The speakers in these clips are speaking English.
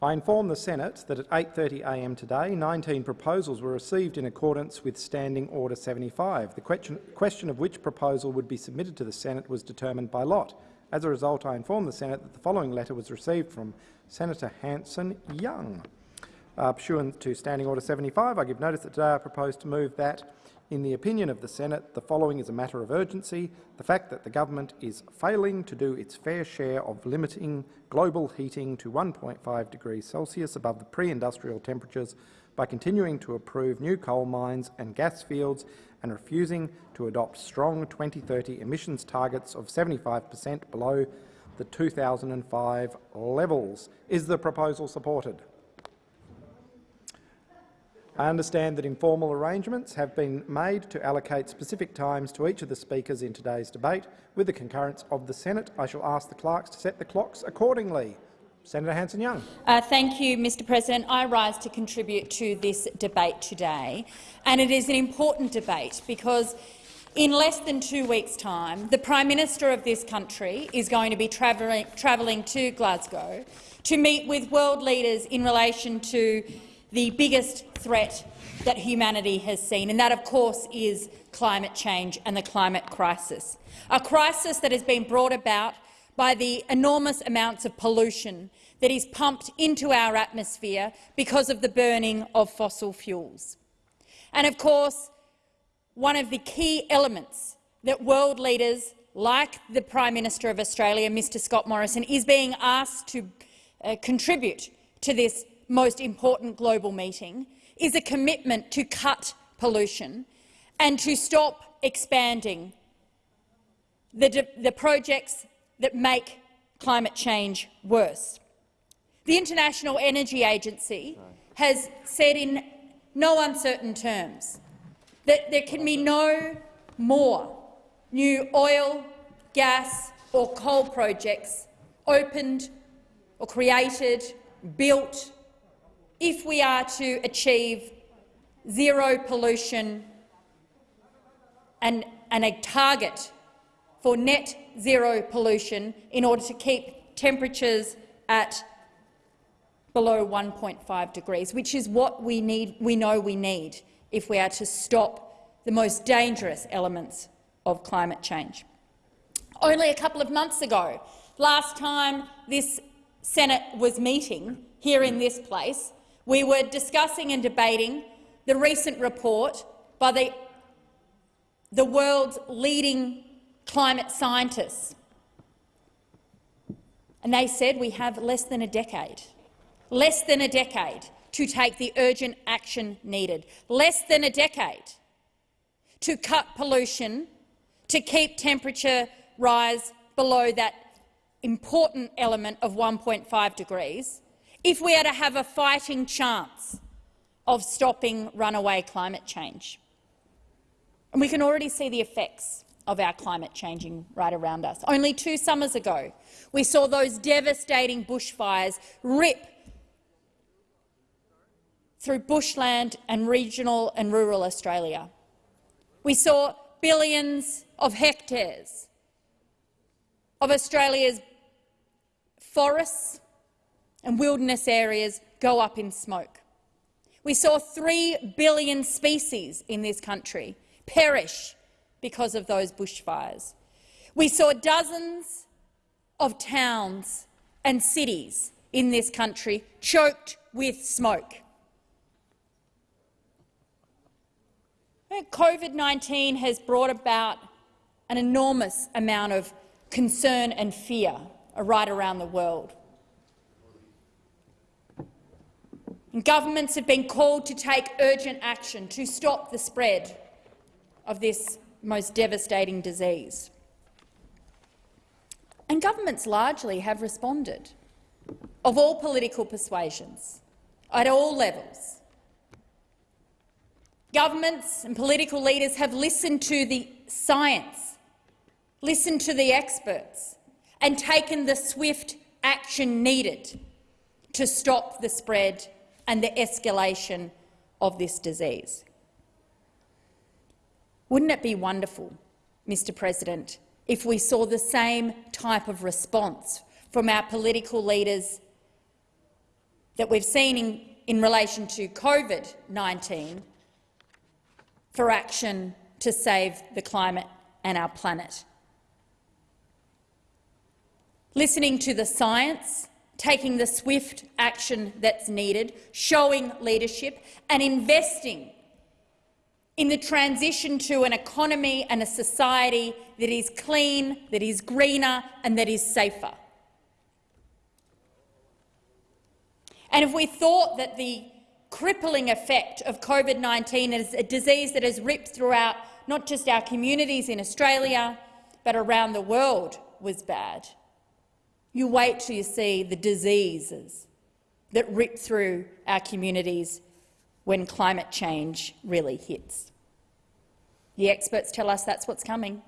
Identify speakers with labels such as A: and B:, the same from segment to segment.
A: I inform the Senate that at 8.30am today, 19 proposals were received in accordance with Standing Order 75. The question, question of which proposal would be submitted to the Senate was determined by lot. As a result, I inform the Senate that the following letter was received from Senator Hanson-Young. Uh, pursuant to Standing Order 75, I give notice that today I propose to move that in the opinion of the Senate, the following is a matter of urgency. The fact that the government is failing to do its fair share of limiting global heating to 1.5 degrees Celsius above the pre-industrial temperatures by continuing to approve new coal mines and gas fields and refusing to adopt strong 2030 emissions targets of 75 per cent below the 2005 levels. Is the proposal supported? I understand that informal arrangements have been made to allocate specific times to each of the speakers in today's debate. With the concurrence of the Senate, I shall ask the clerks to set the clocks accordingly. Senator Hanson-Young.
B: Uh, thank you, Mr President. I rise to contribute to this debate today. And it is an important debate because in less than two weeks' time, the Prime Minister of this country is going to be travelling, travelling to Glasgow to meet with world leaders in relation to the biggest threat that humanity has seen, and that, of course, is climate change and the climate crisis, a crisis that has been brought about by the enormous amounts of pollution that is pumped into our atmosphere because of the burning of fossil fuels. And, of course, one of the key elements that world leaders like the Prime Minister of Australia, Mr Scott Morrison, is being asked to uh, contribute to this most important global meeting is a commitment to cut pollution and to stop expanding the, the projects that make climate change worse. The International Energy Agency has said in no uncertain terms that there can be no more new oil, gas or coal projects opened or created, built if we are to achieve zero pollution and, and a target for net zero pollution in order to keep temperatures at below 1.5 degrees, which is what we, need, we know we need if we are to stop the most dangerous elements of climate change. Only a couple of months ago, last time this Senate was meeting here in this place, we were discussing and debating the recent report by the, the world's leading climate scientists. And they said we have less than a decade, less than a decade to take the urgent action needed, less than a decade to cut pollution, to keep temperature rise below that important element of 1.5 degrees, if we are to have a fighting chance of stopping runaway climate change. And we can already see the effects of our climate changing right around us. Only two summers ago, we saw those devastating bushfires rip through bushland and regional and rural Australia. We saw billions of hectares of Australia's forests and wilderness areas go up in smoke. We saw 3 billion species in this country perish because of those bushfires. We saw dozens of towns and cities in this country choked with smoke. COVID-19 has brought about an enormous amount of concern and fear right around the world. And governments have been called to take urgent action to stop the spread of this most devastating disease. And governments largely have responded, of all political persuasions, at all levels. Governments and political leaders have listened to the science, listened to the experts and taken the swift action needed to stop the spread and the escalation of this disease. Wouldn't it be wonderful, Mr President, if we saw the same type of response from our political leaders that we've seen in, in relation to COVID-19 for action to save the climate and our planet. Listening to the science, taking the swift action that's needed, showing leadership and investing in the transition to an economy and a society that is clean, that is greener and that is safer. And if we thought that the crippling effect of COVID-19 is a disease that has ripped throughout not just our communities in Australia, but around the world was bad, you wait till you see the diseases that rip through our communities when climate change really hits. The experts tell us that's what's coming,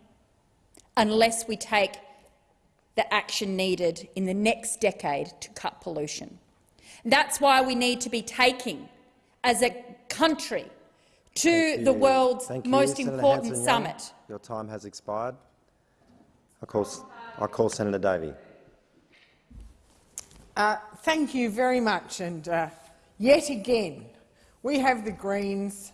B: unless we take the action needed in the next decade to cut pollution. That's why we need to be taking, as a country, to the world's most
C: Senator
B: important
C: Hanson-Young.
B: summit.
C: Your time has expired. I call, I call Senator Davey.
D: Uh, thank you very much. And uh, yet again, we have the Greens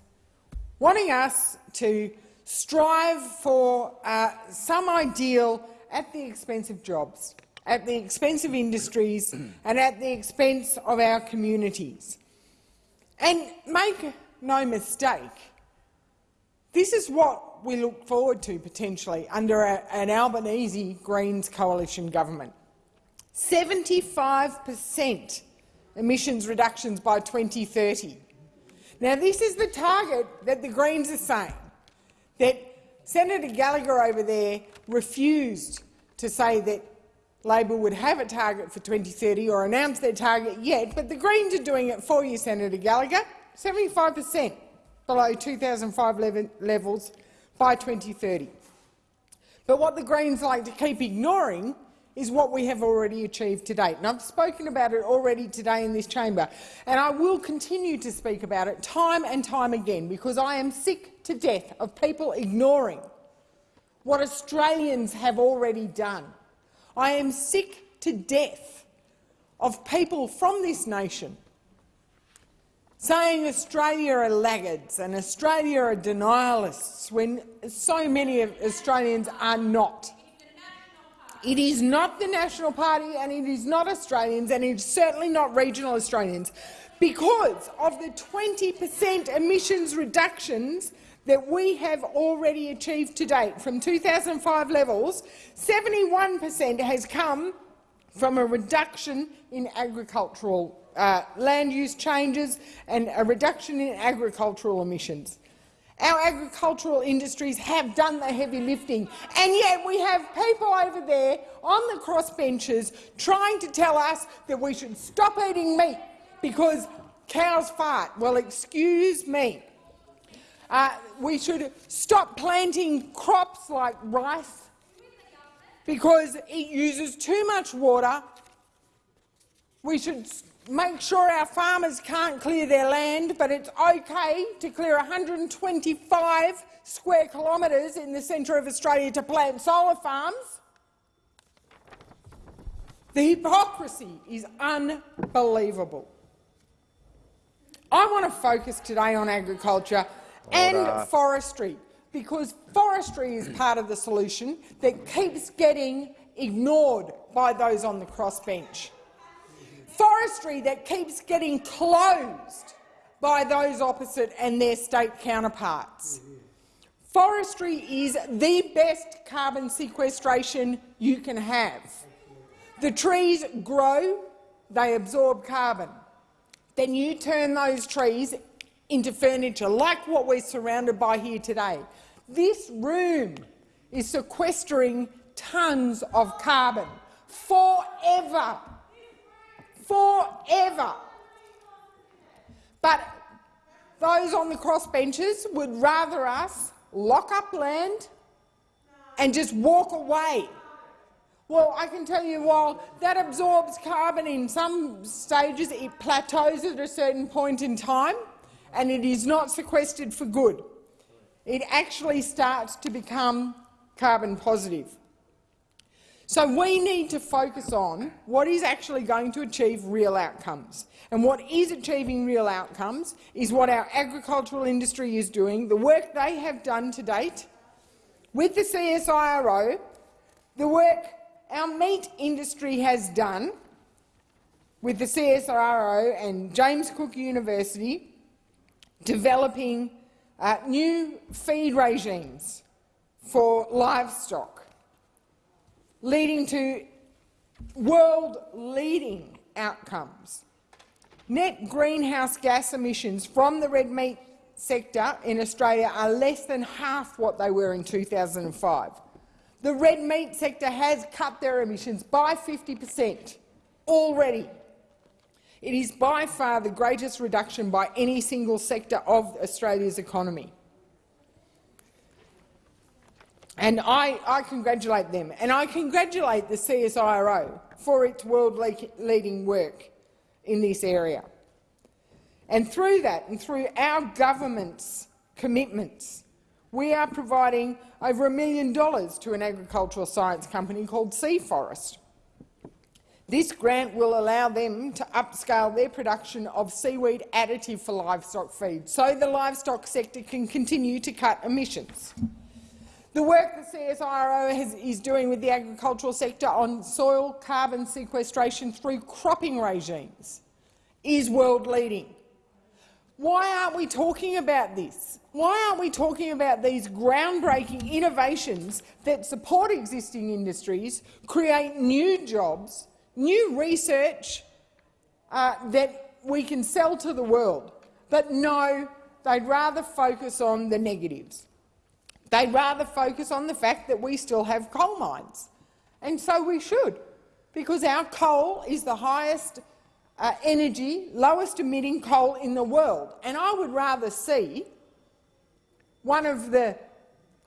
D: wanting us to strive for uh, some ideal at the expense of jobs, at the expense of industries and at the expense of our communities. And make no mistake, this is what we look forward to potentially under a, an Albanese Greens coalition government. 75 per cent emissions reductions by 2030. Now, this is the target that the Greens are saying, that Senator Gallagher over there refused to say that Labor would have a target for 2030 or announce their target yet, but the Greens are doing it for you, Senator Gallagher, 75 per cent below 2005 level levels by 2030. But what the Greens like to keep ignoring is what we have already achieved to date. And I've spoken about it already today in this chamber, and I will continue to speak about it time and time again because I am sick to death of people ignoring what Australians have already done. I am sick to death of people from this nation saying Australia are laggards and Australia are denialists when so many Australians are not. It is not the National Party and it is not Australians and it's certainly not regional Australians because of the 20 per cent emissions reductions that we have already achieved to date from 2005 levels, 71 per cent has come from a reduction in agricultural uh, land use changes and a reduction in agricultural emissions. Our agricultural industries have done the heavy lifting, and yet we have people over there on the crossbenches trying to tell us that we should stop eating meat because cows fart. Well, excuse me. Uh, we should stop planting crops like rice because it uses too much water. We should make sure our farmers can't clear their land, but it's okay to clear 125 square kilometres in the centre of Australia to plant solar farms. The hypocrisy is unbelievable. I want to focus today on agriculture and forestry, because forestry is part of the solution that keeps getting ignored by those on the crossbench forestry that keeps getting closed by those opposite and their state counterparts. Forestry is the best carbon sequestration you can have. The trees grow, they absorb carbon. Then you turn those trees into furniture, like what we're surrounded by here today. This room is sequestering tons of carbon forever forever. But those on the crossbenches would rather us lock up land and just walk away. Well, I can tell you, while that absorbs carbon in some stages, it plateaus at a certain point in time and it is not sequestered for good. It actually starts to become carbon positive. So we need to focus on what is actually going to achieve real outcomes. And what is achieving real outcomes is what our agricultural industry is doing, the work they have done to date with the CSIRO, the work our meat industry has done with the CSIRO and James Cook University, developing uh, new feed regimes for livestock, leading to world-leading outcomes. Net greenhouse gas emissions from the red meat sector in Australia are less than half what they were in 2005. The red meat sector has cut their emissions by 50 per cent already. It is by far the greatest reduction by any single sector of Australia's economy. And I, I, congratulate them, and I congratulate the CSIRO for its world-leading work in this area. And through that, and through our government's commitments, we are providing over a million dollars to an agricultural science company called Sea Forest. This grant will allow them to upscale their production of seaweed additive for livestock feed, so the livestock sector can continue to cut emissions. The work the CSIRO has, is doing with the agricultural sector on soil carbon sequestration through cropping regimes is world-leading. Why aren't we talking about this? Why aren't we talking about these groundbreaking innovations that support existing industries, create new jobs, new research uh, that we can sell to the world. But no, they'd rather focus on the negatives. They'd rather focus on the fact that we still have coal mines. And so we should, because our coal is the highest uh, energy, lowest emitting coal in the world. And I would rather see one of the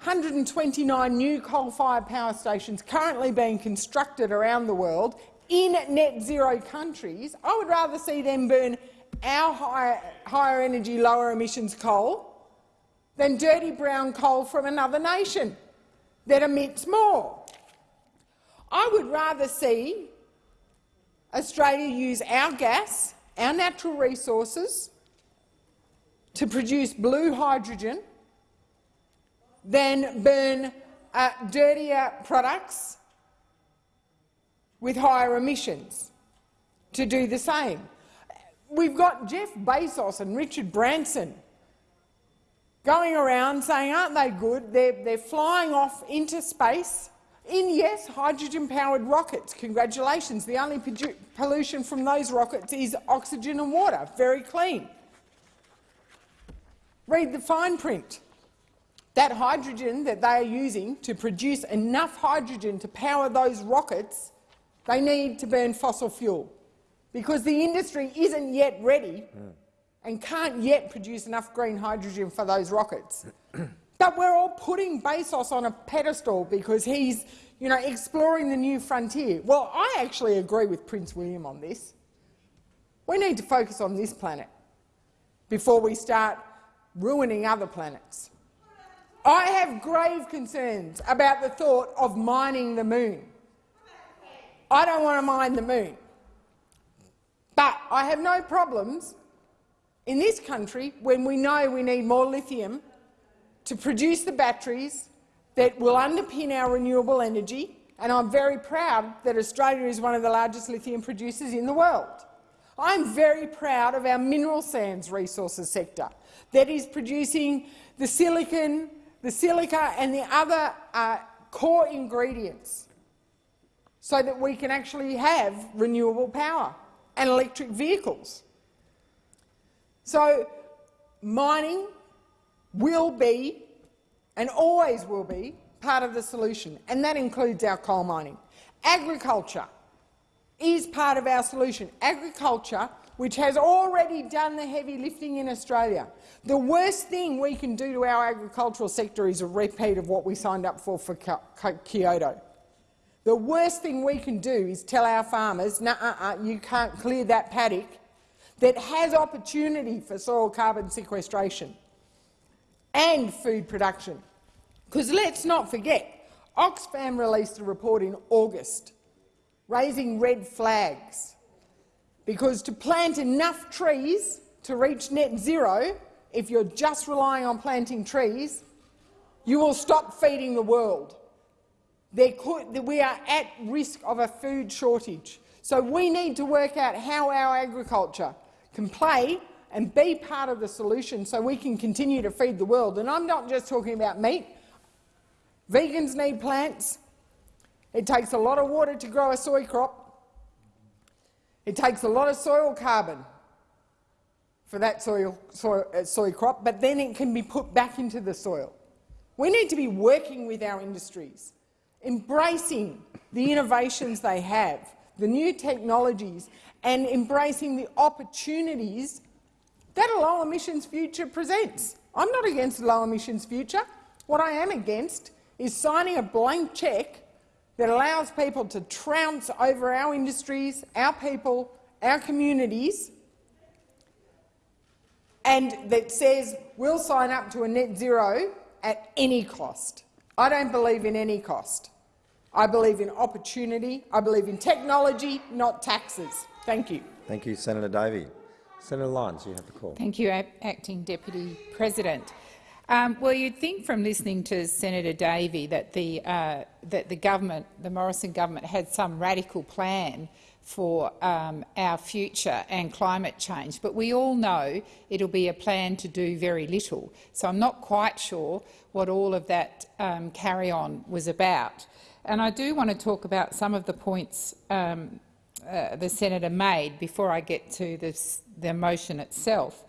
D: 129 new coal-fired power stations currently being constructed around the world in net zero countries, I would rather see them burn our higher, higher energy, lower emissions coal than dirty brown coal from another nation that emits more. I would rather see Australia use our gas, our natural resources, to produce blue hydrogen than burn uh, dirtier products with higher emissions to do the same. We've got Jeff Bezos and Richard Branson going around saying, aren't they good? They're, they're flying off into space in, yes, hydrogen-powered rockets. Congratulations. The only pollution from those rockets is oxygen and water. Very clean. Read the fine print. That hydrogen that they are using to produce enough hydrogen to power those rockets they need to burn fossil fuel because the industry isn't yet ready mm. And can't yet produce enough green hydrogen for those rockets. but we're all putting Bezos on a pedestal because he's you know, exploring the new frontier. Well, I actually agree with Prince William on this. We need to focus on this planet before we start ruining other planets. I have grave concerns about the thought of mining the moon. I don't want to mine the moon. But I have no problems in this country when we know we need more lithium to produce the batteries that will underpin our renewable energy, and I'm very proud that Australia is one of the largest lithium producers in the world. I'm very proud of our mineral sands resources sector that is producing the silicon, the silica and the other uh, core ingredients so that we can actually have renewable power and electric vehicles. So mining will be and always will be part of the solution, and that includes our coal mining. Agriculture is part of our solution. Agriculture, which has already done the heavy lifting in Australia. The worst thing we can do to our agricultural sector is a repeat of what we signed up for for Kyoto. The worst thing we can do is tell our farmers, nah, uh, uh, you can't clear that paddock that has opportunity for soil carbon sequestration and food production. Because let's not forget, Oxfam released a report in August raising red flags because to plant enough trees to reach net zero, if you're just relying on planting trees, you will stop feeding the world. Could, we are at risk of a food shortage. So we need to work out how our agriculture can play and be part of the solution so we can continue to feed the world. And I'm not just talking about meat. Vegans need plants. It takes a lot of water to grow a soy crop. It takes a lot of soil carbon for that soil, soy, uh, soy crop, but then it can be put back into the soil. We need to be working with our industries, embracing the innovations they have, the new technologies, and embracing the opportunities that a low emissions future presents. I'm not against a low emissions future. What I am against is signing a blank cheque that allows people to trounce over our industries, our people, our communities, and that says we'll sign up to a net zero at any cost. I don't believe in any cost. I believe in opportunity. I believe in technology, not taxes. Thank you.
C: Thank you, Senator Davey. Senator Lyons, you have the call.
E: Thank you, Acting Deputy President. Um, well, you'd think from listening to Senator Davey that the, uh, that the government, the Morrison government, had some radical plan for um, our future and climate change, but we all know it'll be a plan to do very little. So I'm not quite sure what all of that um, carry-on was about. And I do want to talk about some of the points um, uh, the senator made before I get to this, the motion itself.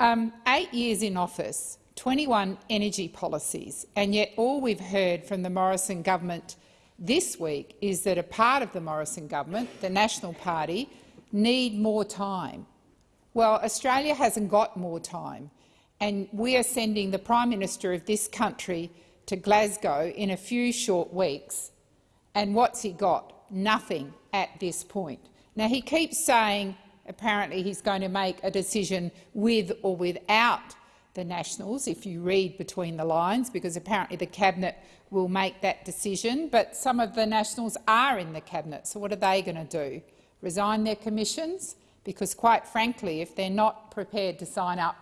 E: Um, eight years in office, 21 energy policies, and yet all we've heard from the Morrison government this week is that a part of the Morrison government, the National Party, need more time. Well, Australia hasn't got more time, and we are sending the Prime Minister of this country to Glasgow in a few short weeks. And what's he got? Nothing at this point. Now, he keeps saying apparently he's going to make a decision with or without the Nationals, if you read between the lines, because apparently the Cabinet will make that decision. But some of the Nationals are in the Cabinet, so what are they going to do? Resign their commissions? Because, quite frankly, if they're not prepared to sign up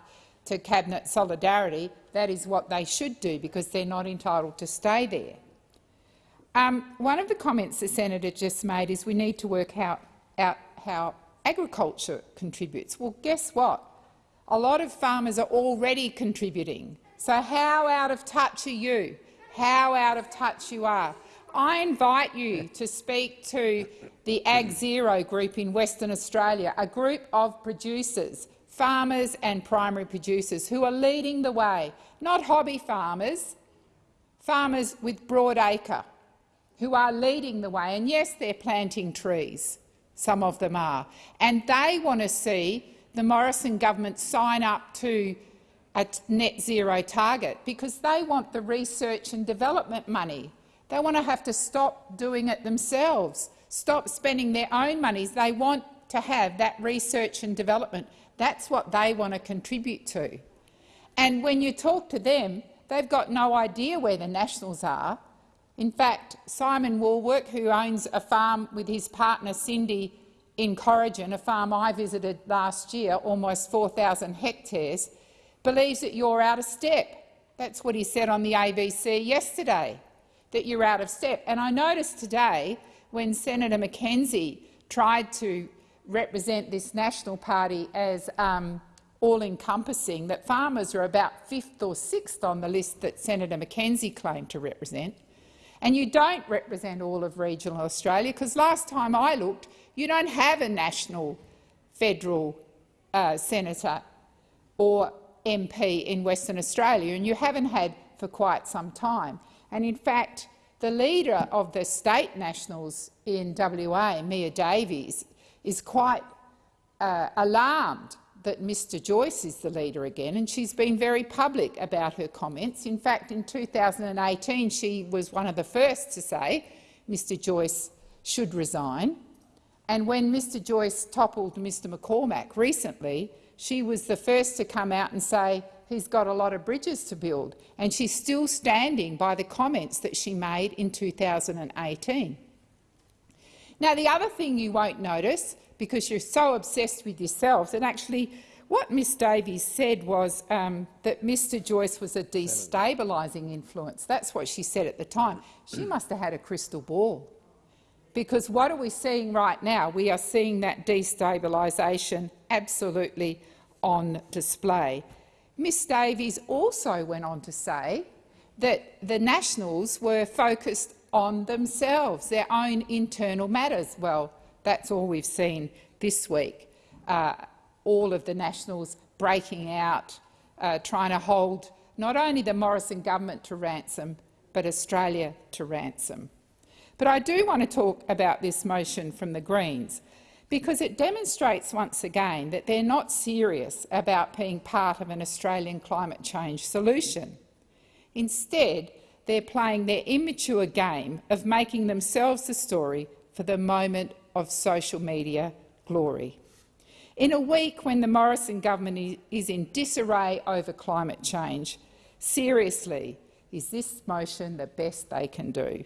E: to Cabinet solidarity, that is what they should do, because they're not entitled to stay there. Um, one of the comments the senator just made is we need to work out, out how agriculture contributes. Well, guess what? A lot of farmers are already contributing. So how out of touch are you? How out of touch you are. I invite you to speak to the Ag Zero group in Western Australia, a group of producers, farmers and primary producers who are leading the way, not hobby farmers, farmers with broad acre, who are leading the way. And yes, they're planting trees, some of them are, and they want to see the Morrison government sign up to a net zero target because they want the research and development money. They want to have to stop doing it themselves, stop spending their own monies. They want to have that research and development. That's what they want to contribute to. And when you talk to them, they've got no idea where the Nationals are. In fact, Simon Wallwork, who owns a farm with his partner Cindy in Corrigin, a farm I visited last year, almost 4,000 hectares, believes that you're out of step. That's what he said on the ABC yesterday, that you're out of step. And I noticed today, when Senator McKenzie tried to represent this National Party as um, all-encompassing, that farmers are about fifth or sixth on the list that Senator McKenzie claimed to represent. And you don't represent all of regional Australia, because last time I looked, you don't have a national federal uh, senator or MP in Western Australia, and you haven't had for quite some time. And in fact, the leader of the state nationals in WA, Mia Davies, is quite uh, alarmed that Mr Joyce is the leader again, and she's been very public about her comments. In fact, in 2018 she was one of the first to say Mr Joyce should resign. And when Mr Joyce toppled Mr McCormack recently, she was the first to come out and say he's got a lot of bridges to build, and she's still standing by the comments that she made in 2018. Now, the other thing you won't notice, because you're so obsessed with yourselves, and actually what Ms Davies said was um, that Mr Joyce was a destabilising influence. That's what she said at the time. She must have had a crystal ball. Because what are we seeing right now? We are seeing that destabilisation absolutely on display. Ms Davies also went on to say that the Nationals were focused on themselves, their own internal matters. Well, that's all we've seen this week. Uh, all of the Nationals breaking out, uh, trying to hold not only the Morrison government to ransom, but Australia to ransom. But I do want to talk about this motion from the Greens because it demonstrates once again that they're not serious about being part of an Australian climate change solution. Instead, they're playing their immature game of making themselves the story for the moment of social media glory. In a week when the Morrison government is in disarray over climate change, seriously, is this motion the best they can do?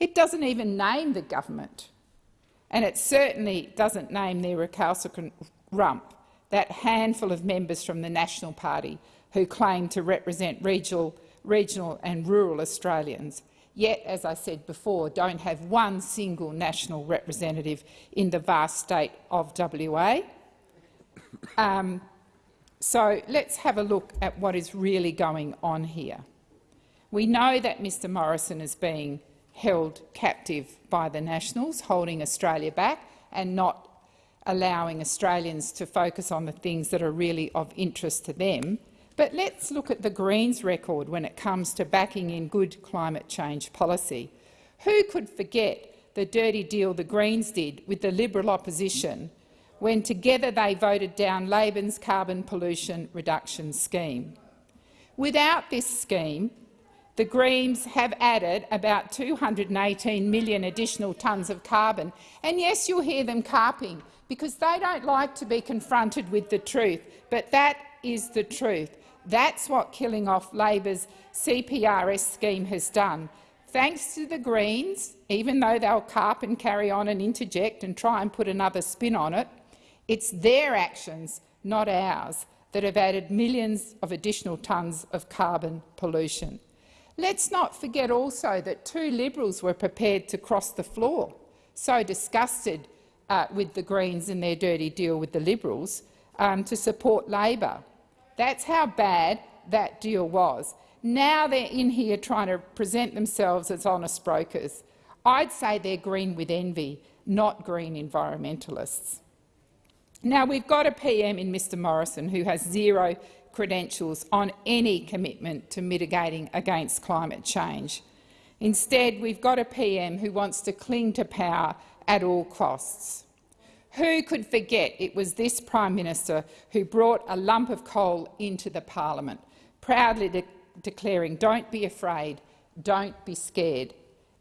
E: It doesn't even name the government, and it certainly doesn't name their recalcitrant rump, that handful of members from the National Party who claim to represent regional, regional and rural Australians, yet, as I said before, don't have one single national representative in the vast state of WA. Um, so let's have a look at what is really going on here. We know that Mr Morrison is being held captive by the Nationals, holding Australia back and not allowing Australians to focus on the things that are really of interest to them. But let's look at the Greens' record when it comes to backing in good climate change policy. Who could forget the dirty deal the Greens did with the Liberal opposition when together they voted down Labor's carbon pollution reduction scheme? Without this scheme, the Greens have added about 218 million additional tonnes of carbon. And yes, you'll hear them carping, because they don't like to be confronted with the truth. But that is the truth. That's what killing off Labor's CPRS scheme has done. Thanks to the Greens, even though they'll carp and carry on and interject and try and put another spin on it, it's their actions, not ours, that have added millions of additional tonnes of carbon pollution. Let's not forget also that two Liberals were prepared to cross the floor, so disgusted uh, with the Greens and their dirty deal with the Liberals, um, to support Labor. That's how bad that deal was. Now they're in here trying to present themselves as honest brokers. I'd say they're green with envy, not green environmentalists. Now, we've got a PM in Mr Morrison who has zero credentials on any commitment to mitigating against climate change. Instead, we've got a PM who wants to cling to power at all costs. Who could forget it was this Prime Minister who brought a lump of coal into the parliament, proudly de declaring, don't be afraid, don't be scared,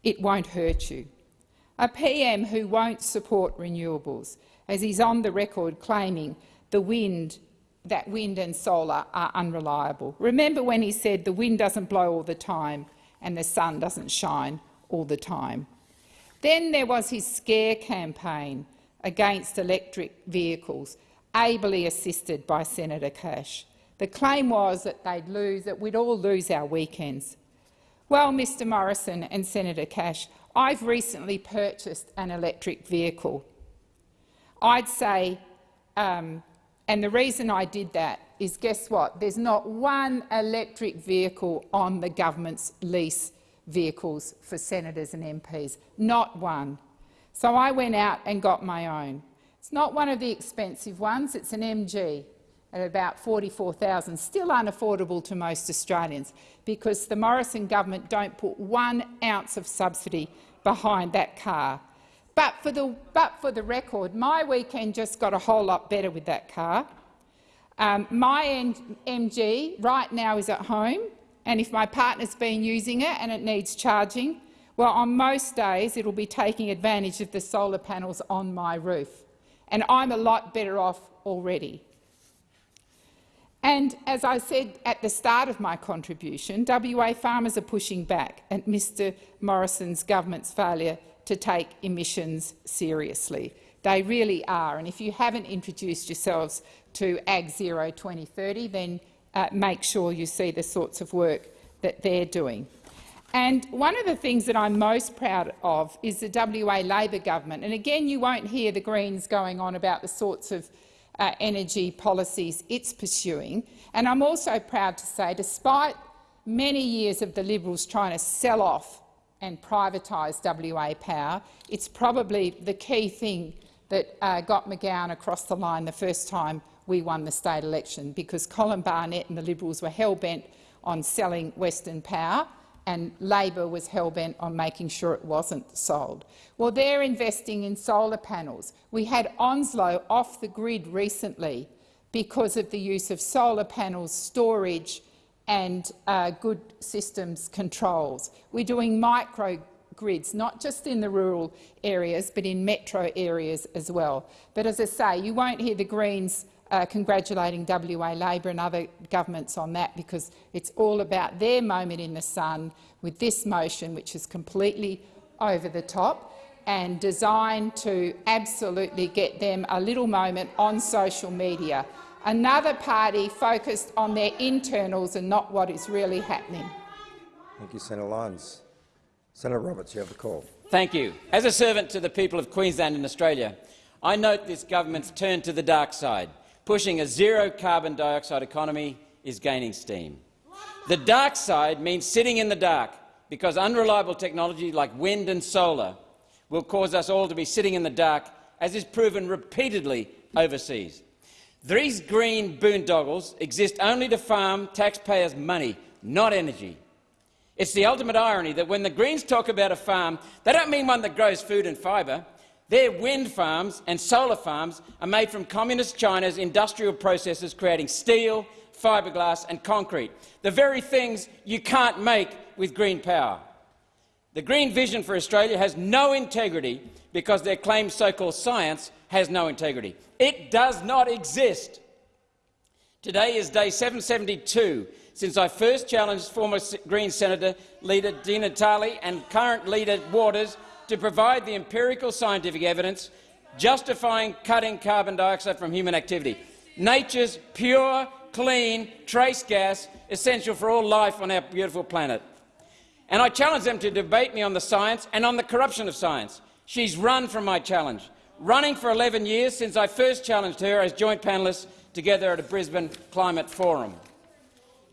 E: it won't hurt you. A PM who won't support renewables, as he's on the record claiming the wind that wind and solar are unreliable. Remember when he said the wind doesn't blow all the time and the sun doesn't shine all the time. Then there was his scare campaign against electric vehicles, ably assisted by Senator Cash. The claim was that they'd lose, that we'd all lose our weekends. Well, Mr Morrison and Senator Cash, I've recently purchased an electric vehicle. I'd say um, and the reason I did that is, guess what? There's not one electric vehicle on the government's lease vehicles for senators and MPs. Not one. So I went out and got my own. It's not one of the expensive ones. It's an MG at about 44,000, still unaffordable to most Australians because the Morrison government don't put one ounce of subsidy behind that car. But for, the, but for the record, my weekend just got a whole lot better with that car. Um, my MG right now is at home, and if my partner's been using it and it needs charging, well, on most days it'll be taking advantage of the solar panels on my roof, and I'm a lot better off already. And as I said at the start of my contribution, WA farmers are pushing back at Mr Morrison's government's failure to take emissions seriously. They really are. And if you haven't introduced yourselves to Ag Zero 2030, then uh, make sure you see the sorts of work that they're doing. And one of the things that I'm most proud of is the WA Labor government. And again, you won't hear the Greens going on about the sorts of uh, energy policies it's pursuing. And I'm also proud to say, despite many years of the Liberals trying to sell off and privatise WA Power, it's probably the key thing that uh, got McGowan across the line the first time we won the state election, because Colin Barnett and the Liberals were hell-bent on selling Western Power and Labor was hell-bent on making sure it wasn't sold. Well, they're investing in solar panels. We had Onslow off the grid recently because of the use of solar panels, storage and uh, good systems controls. We're doing microgrids, not just in the rural areas, but in metro areas as well. But as I say, you won't hear the Greens uh, congratulating WA Labor and other governments on that because it's all about their moment in the sun with this motion, which is completely over the top and designed to absolutely get them a little moment on social media. Another party focused on their internals and not what is really happening.
C: Thank you, Senator Lyons. Senator Roberts, you have the call.
F: Thank you. As a servant to the people of Queensland and Australia, I note this government's turn to the dark side pushing a zero carbon dioxide economy is gaining steam. The dark side means sitting in the dark because unreliable technology like wind and solar will cause us all to be sitting in the dark, as is proven repeatedly overseas. These green boondoggles exist only to farm taxpayers' money, not energy. It's the ultimate irony that when the Greens talk about a farm, they don't mean one that grows food and fibre. Their wind farms and solar farms are made from Communist China's industrial processes creating steel, fiberglass and concrete, the very things you can't make with green power. The green vision for Australia has no integrity because their claimed so-called science has no integrity. It does not exist. Today is day 772 since I first challenged former Green Senator leader Di Natale and current leader Waters to provide the empirical scientific evidence justifying cutting carbon dioxide from human activity, nature's pure, clean, trace gas essential for all life on our beautiful planet. And I challenge them to debate me on the science and on the corruption of science. She's run from my challenge, running for 11 years since I first challenged her as joint panellists together at a Brisbane Climate Forum.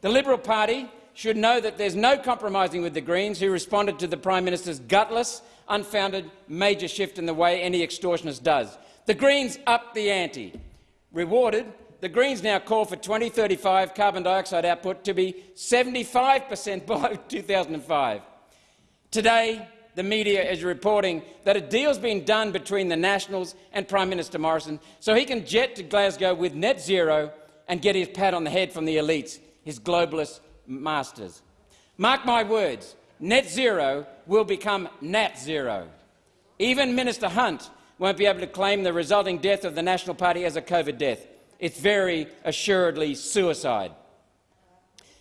F: The Liberal Party should know that there's no compromising with the Greens, who responded to the Prime Minister's gutless unfounded major shift in the way any extortionist does. The Greens upped the ante. Rewarded, the Greens now call for 2035 carbon dioxide output to be 75 per cent below 2005. Today, the media is reporting that a deal's been done between the Nationals and Prime Minister Morrison so he can jet to Glasgow with net zero and get his pat on the head from the elites, his globalist masters. Mark my words, net zero will become net zero. Even Minister Hunt won't be able to claim the resulting death of the National Party as a COVID death. It's very assuredly suicide.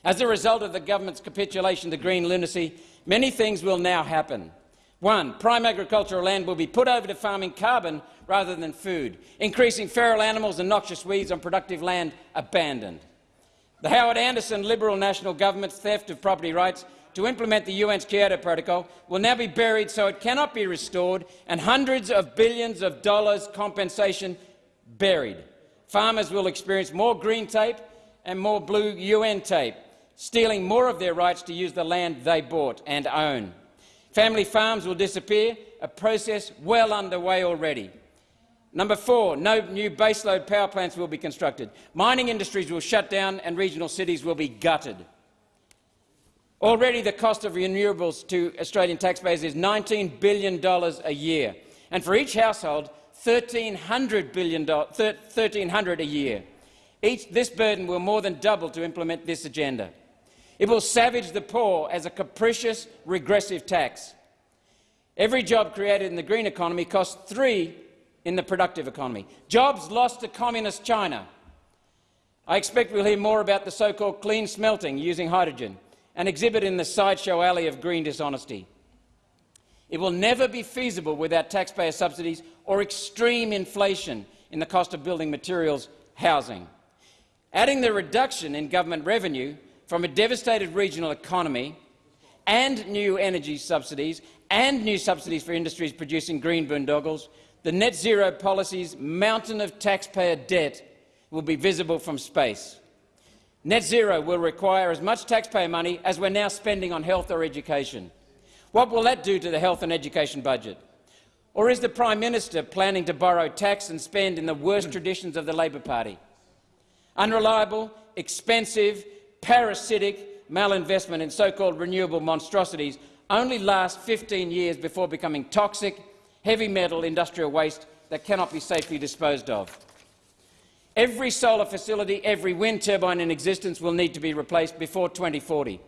F: As a result of the government's capitulation to green lunacy, many things will now happen. One, prime agricultural land will be put over to farming carbon rather than food, increasing feral animals and noxious weeds on productive land abandoned. The Howard Anderson Liberal National Government's theft of property rights to implement the UN's Kyoto Protocol will now be buried so it cannot be restored and hundreds of billions of dollars compensation buried. Farmers will experience more green tape and more blue UN tape, stealing more of their rights to use the land they bought and own. Family farms will disappear, a process well underway already. Number four, no new baseload power plants will be constructed. Mining industries will shut down and regional cities will be gutted. Already the cost of renewables to Australian taxpayers is $19 billion a year, and for each household, $1,300, billion, 1,300 a year. Each, this burden will more than double to implement this agenda. It will savage the poor as a capricious, regressive tax. Every job created in the green economy costs three in the productive economy. Jobs lost to communist China. I expect we'll hear more about the so-called clean smelting using hydrogen, an exhibit in the sideshow alley of green dishonesty. It will never be feasible without taxpayer subsidies or extreme inflation in the cost of building materials, housing. Adding the reduction in government revenue from a devastated regional economy and new energy subsidies and new subsidies for industries producing green boondoggles, the net zero policy's mountain of taxpayer debt will be visible from space. Net zero will require as much taxpayer money as we're now spending on health or education. What will that do to the health and education budget? Or is the Prime Minister planning to borrow tax and spend in the worst hmm. traditions of the Labor Party? Unreliable, expensive, parasitic malinvestment in so-called renewable monstrosities only lasts 15 years before becoming toxic, heavy metal industrial waste that cannot be safely disposed of. Every solar facility, every wind turbine in existence will need to be replaced before 2040.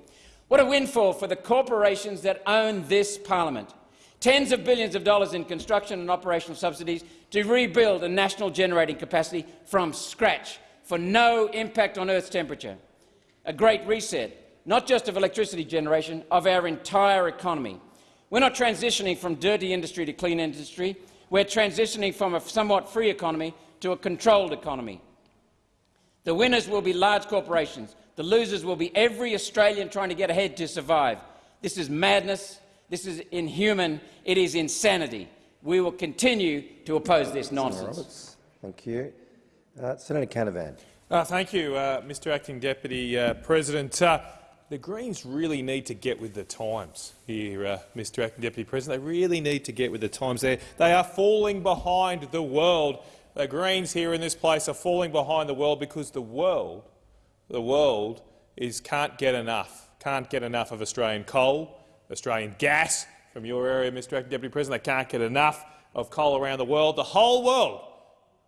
F: What a windfall for the corporations that own this parliament. Tens of billions of dollars in construction and operational subsidies to rebuild a national generating capacity from scratch for no impact on Earth's temperature. A great reset, not just of electricity generation, of our entire economy. We're not transitioning from dirty industry to clean industry. We're transitioning from a somewhat free economy to a controlled economy. The winners will be large corporations, the losers will be every Australian trying to get ahead to survive. This is madness. This is inhuman. It is insanity. We will continue to oppose this nonsense.
C: Roberts. Thank you. Uh, Senator Canavan.
G: Uh, thank you, uh, Mr Acting Deputy uh, President. Uh, the Greens really need to get with the times here, uh, Mr Acting Deputy President. They really need to get with the times. They're, they are falling behind the world. The Greens here in this place are falling behind the world because the world the world is can't get enough, can't get enough of Australian coal, Australian gas from your area, Mr Acting Deputy President. They can't get enough of coal around the world. The whole world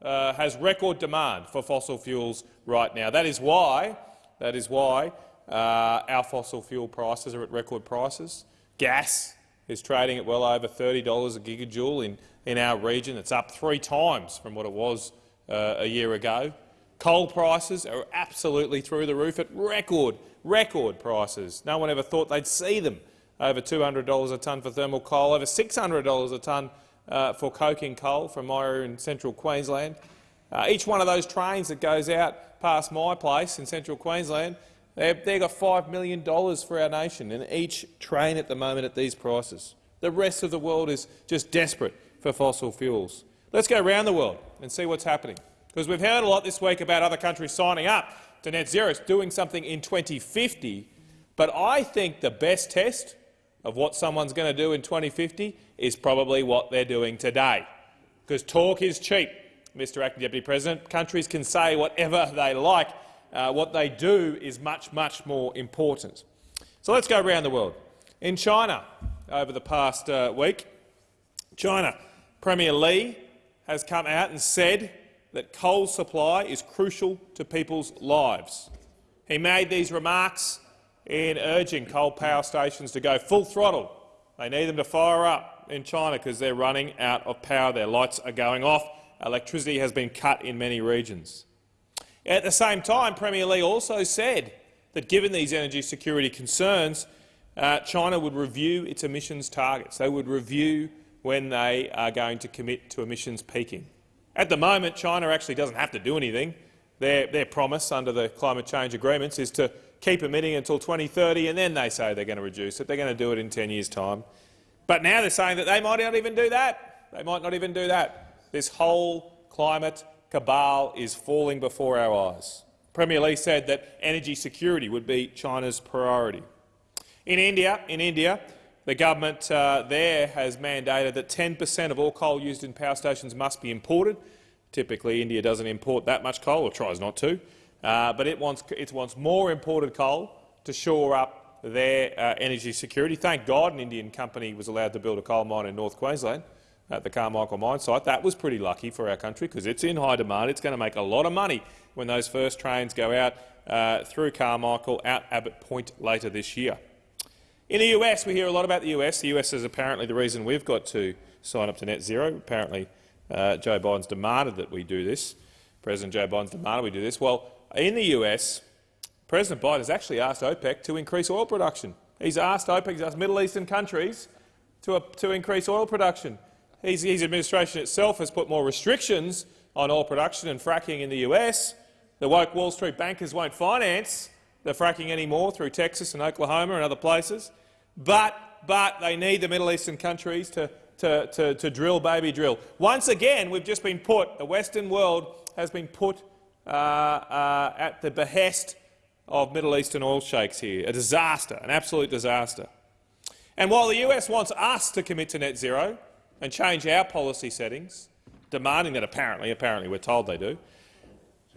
G: uh, has record demand for fossil fuels right now. That is why, that is why uh, our fossil fuel prices are at record prices. Gas is trading at well over $30 a gigajoule in, in our region. It's up three times from what it was uh, a year ago. Coal prices are absolutely through the roof at record, record prices. No one ever thought they'd see them. Over $200 a tonne for thermal coal, over $600 a tonne uh, for coking coal from my area in central Queensland. Uh, each one of those trains that goes out past my place in central Queensland, they've, they've got $5 million for our nation in each train at the moment at these prices. The rest of the world is just desperate for fossil fuels. Let's go around the world and see what's happening. Because we've heard a lot this week about other countries signing up to net zero, doing something in 2050. But I think the best test of what someone's going to do in 2050 is probably what they're doing today. Because talk is cheap, Mr Acting Deputy President. Countries can say whatever they like. Uh, what they do is much, much more important. So let's go around the world. In China, over the past uh, week, China Premier Li has come out and said that coal supply is crucial to people's lives. He made these remarks in urging coal power stations to go full throttle. They need them to fire up in China because they're running out of power. Their lights are going off. Electricity has been cut in many regions. At the same time, Premier Li also said that given these energy security concerns, uh, China would review its emissions targets. They would review when they are going to commit to emissions peaking. At the moment, China actually doesn't have to do anything. Their, their promise under the climate change agreements is to keep emitting until 2030, and then they say they're going to reduce it. They're going to do it in 10 years' time. But now they're saying that they might not even do that. They might not even do that. This whole climate cabal is falling before our eyes. Premier Li said that energy security would be China's priority. In India, in India the government uh, there has mandated that 10 per cent of all coal used in power stations must be imported. Typically, India doesn't import that much coal, or tries not to, uh, but it wants, it wants more imported coal to shore up their uh, energy security. Thank God an Indian company was allowed to build a coal mine in North Queensland at the Carmichael mine site. That was pretty lucky for our country because it's in high demand. It's going to make a lot of money when those first trains go out uh, through Carmichael out Abbott Point later this year. In the US, we hear a lot about the US. The US is apparently the reason we've got to sign up to net zero. Apparently, uh, Joe Biden's demanded that we do this. President Joe Biden's demanded we do this. Well, in the US, President Biden has actually asked OPEC to increase oil production. He's asked OPEC, he's asked Middle Eastern countries to, uh, to increase oil production. His, administration itself has put more restrictions on oil production and fracking in the US. The woke Wall Street bankers won't finance the fracking anymore through Texas and Oklahoma and other places. But, but they need the Middle Eastern countries to, to, to, to drill, baby, drill. Once again, we've just been put, the Western world has been put uh, uh, at the behest of Middle Eastern oil sheikhs here. A disaster, an absolute disaster. And while the US wants us to commit to net zero and change our policy settings, demanding that apparently, apparently we're told they do,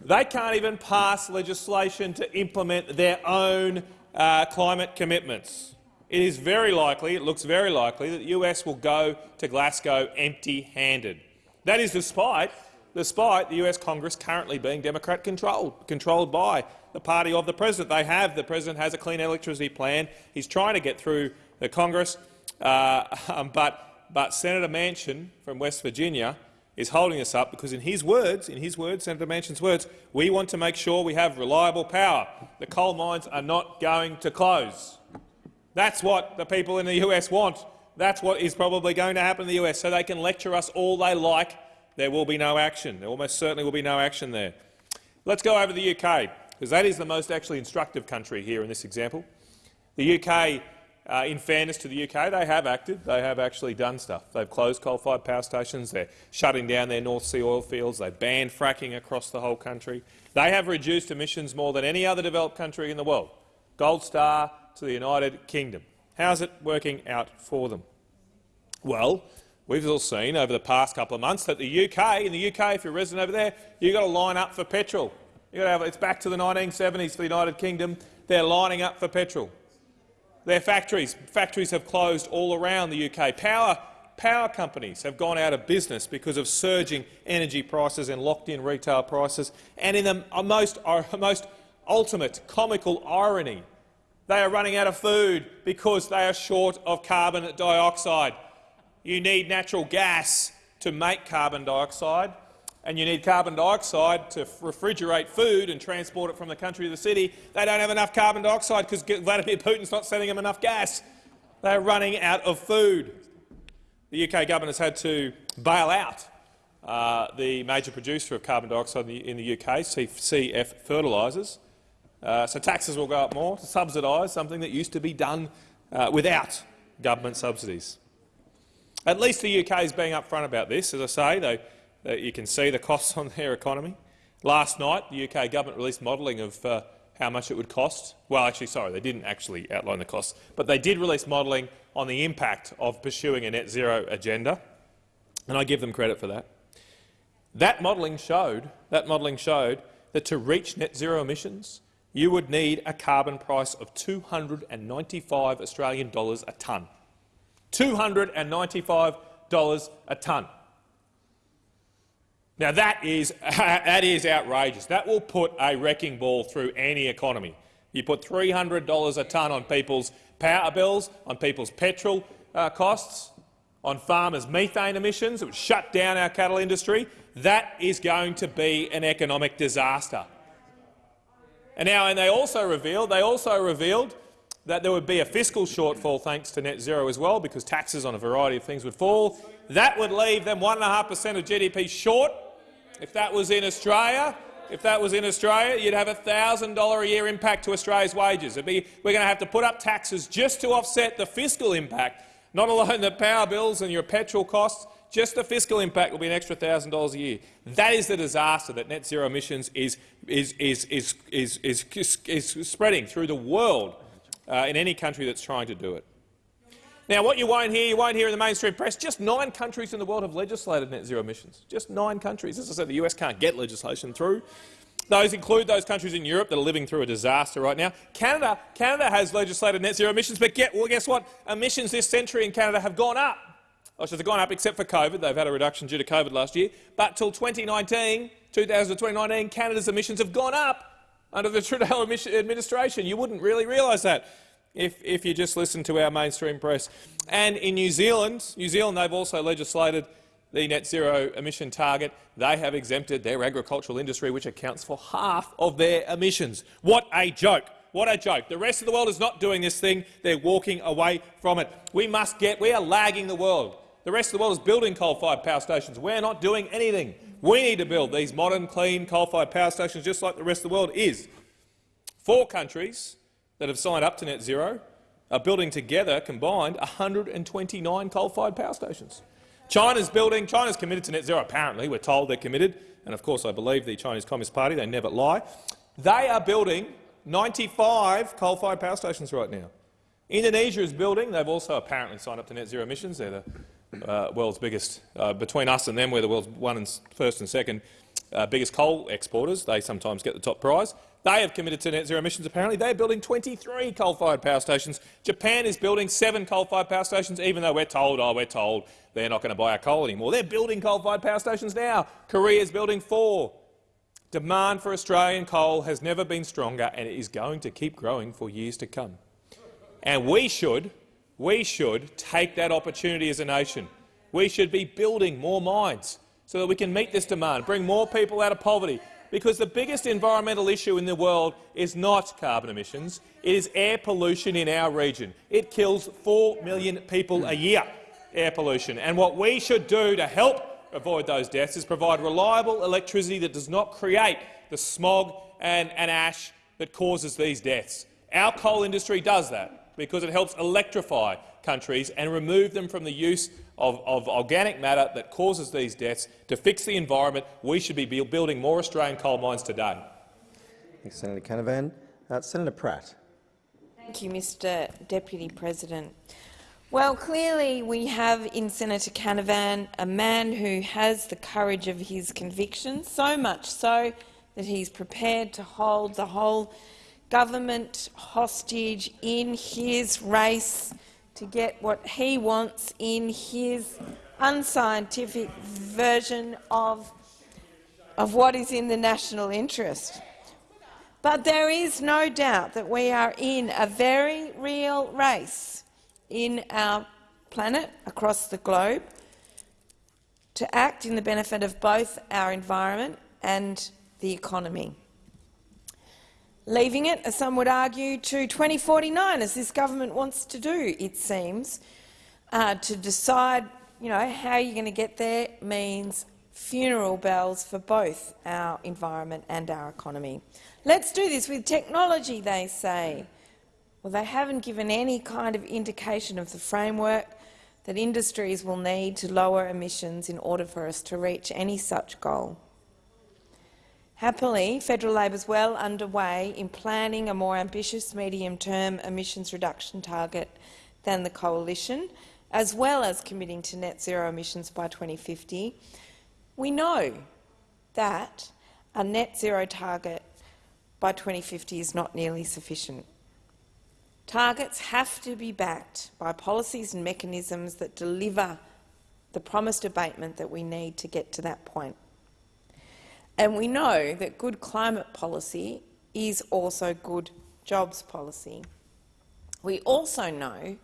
G: they can't even pass legislation to implement their own uh, climate commitments. It is very likely, it looks very likely, that the US will go to Glasgow empty-handed. That is despite, despite the US Congress currently being Democrat-controlled, controlled by the party of the president. They have, the president has a clean electricity plan. He's trying to get through the Congress, uh, um, but, but Senator Manchin from West Virginia is holding us up because, in his words, in his words, Senator Manchin's words, we want to make sure we have reliable power. The coal mines are not going to close. That's what the people in the US want. That's what is probably going to happen in the US, so they can lecture us all they like. There will be no action. There almost certainly will be no action there. Let's go over to the UK, because that is the most actually instructive country here in this example. The UK uh, in fairness to the UK, they have acted. They have actually done stuff. They've closed coal-fired power stations. They're shutting down their North Sea oil fields. They've banned fracking across the whole country. They have reduced emissions more than any other developed country in the world. Gold star to the United Kingdom. How's it working out for them? Well, we've all seen over the past couple of months that the UK, in the UK, if you're a resident over there, you've got to line up for petrol. Have, it's back to the 1970s for the United Kingdom. They're lining up for petrol. Their factories, factories have closed all around the UK. Power, power companies have gone out of business because of surging energy prices and locked-in retail prices. And in the uh, most, uh, most ultimate comical irony, they are running out of food because they are short of carbon dioxide. You need natural gas to make carbon dioxide and you need carbon dioxide to refrigerate food and transport it from the country to the city, they don't have enough carbon dioxide because Vladimir Putin's not sending them enough gas. They're running out of food. The UK government has had to bail out uh, the major producer of carbon dioxide in the, in the UK, CF Fertilisers. Uh, so taxes will go up more to subsidise something that used to be done uh, without government subsidies. At least the UK is being upfront about this. As I say, that you can see the costs on their economy. Last night, the UK government released modelling of uh, how much it would cost. Well, actually, sorry, they didn't actually outline the costs, but they did release modelling on the impact of pursuing a net zero agenda, and I give them credit for that. That modelling showed, that modelling showed that to reach net zero emissions, you would need a carbon price of 295 Australian dollars a tonne. $295 a tonne. Now that is, that is outrageous. That will put a wrecking ball through any economy. You put $300 a tonne on people's power bills, on people's petrol uh, costs, on farmers' methane emissions, it would shut down our cattle industry. That is going to be an economic disaster. And now, and they also revealed, they also revealed that there would be a fiscal shortfall thanks to net zero as well, because taxes on a variety of things would fall. That would leave them 1.5 per cent of GDP short if that was in Australia, if that was in Australia, you'd have a $1,000 a year impact to Australia's wages. Be, we're going to have to put up taxes just to offset the fiscal impact, not alone the power bills and your petrol costs, just the fiscal impact will be an extra $1,000 a year. That is the disaster that net zero emissions is, is, is, is, is, is, is spreading through the world uh, in any country that's trying to do it. Now, what you won't hear, you won't hear in the mainstream press, just nine countries in the world have legislated net zero emissions. Just nine countries. As I said, the US can't get legislation through. Those include those countries in Europe that are living through a disaster right now. Canada, Canada has legislated net zero emissions, but get, well, guess what? Emissions this century in Canada have gone up. Oh, so they've gone up except for COVID. They've had a reduction due to COVID last year. But till 2019, 2019, Canada's emissions have gone up under the Trudeau administration. You wouldn't really realise that if, if you just listen to our mainstream press. And in New Zealand, New Zealand, they've also legislated the net zero emission target, they have exempted their agricultural industry, which accounts for half of their emissions. What a joke! What a joke. The rest of the world is not doing this thing. They're walking away from it. We must get— we are lagging the world. The rest of the world is building coal-fired power stations. We're not doing anything. We need to build these modern, clean coal-fired power stations just like the rest of the world is. Four countries that have signed up to net zero are building together combined 129 coal-fired power stations. China's building. China's committed to net zero. Apparently, we're told they're committed, and of course, I believe the Chinese Communist Party. They never lie. They are building 95 coal-fired power stations right now. Indonesia is building. They've also apparently signed up to net zero emissions. They're the uh, world's biggest. Uh, between us and them, we're the world's one and first and second uh, biggest coal exporters. They sometimes get the top prize. They have committed to net zero emissions, apparently. They're building 23 coal-fired power stations. Japan is building seven coal-fired power stations, even though we're told, oh, we're told they're not going to buy our coal anymore. They're building coal-fired power stations now. Korea is building four. Demand for Australian coal has never been stronger, and it is going to keep growing for years to come. And we should, we should take that opportunity as a nation. We should be building more mines so that we can meet this demand, bring more people out of poverty, because the biggest environmental issue in the world is not carbon emissions, it is air pollution in our region. It kills 4 million people a year, air pollution. And what we should do to help avoid those deaths is provide reliable electricity that does not create the smog and, and ash that causes these deaths. Our coal industry does that because it helps electrify countries and remove them from the use of, of, organic matter that causes these deaths. To fix the environment, we should be building more Australian coal mines today.
C: Thanks, Senator Canavan. Uh, Senator Pratt.
H: Thank you, Mr Deputy President. Well, clearly we have in Senator Canavan a man who has the courage of his convictions, so much so that he's prepared to hold the whole government hostage in his race to get what he wants in his unscientific version of, of what is in the national interest. But there is no doubt that we are in a very real race in our planet across the globe to act in the benefit of both our environment and the economy leaving it, as some would argue, to 2049, as this government wants to do, it seems. Uh, to decide you know, how you're going to get there means funeral bells for both our environment and our economy. Let's do this with technology, they say. Well, they haven't given any kind of indication of the framework that industries will need to lower emissions in order for us to reach any such goal. Happily, federal Labor is well underway in planning a more ambitious medium-term emissions reduction target than the coalition, as well as committing to net zero emissions by 2050. We know that a net zero target by 2050 is not nearly sufficient. Targets have to be backed by policies and mechanisms that deliver the promised abatement that we need to get to that point. And we know that good climate policy is also good jobs policy. We also know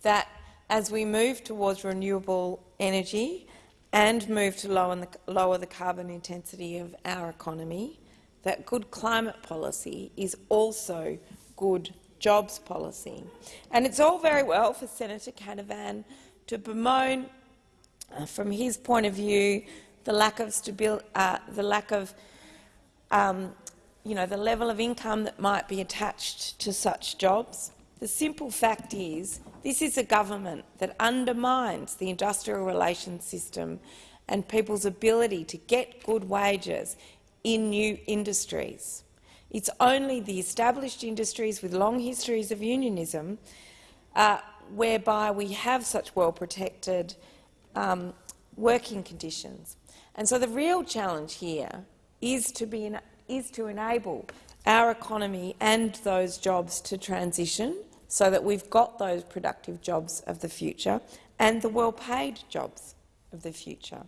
H: that as we move towards renewable energy and move to lower the, carbon intensity of our economy, that good climate policy is also good jobs policy. And it's all very well for Senator Canavan to bemoan, uh, from his point of view, the lack of uh, the lack of, um, you know, the level of income that might be attached to such jobs. The simple fact is this is a government that undermines the industrial relations system and people's ability to get good wages in new industries. It's only the established industries with long histories of unionism uh, whereby we have such well-protected um, working conditions. And so the real challenge here is to, be, is to enable our economy and those jobs to transition so that we've got those productive jobs of the future and the well-paid jobs of the future.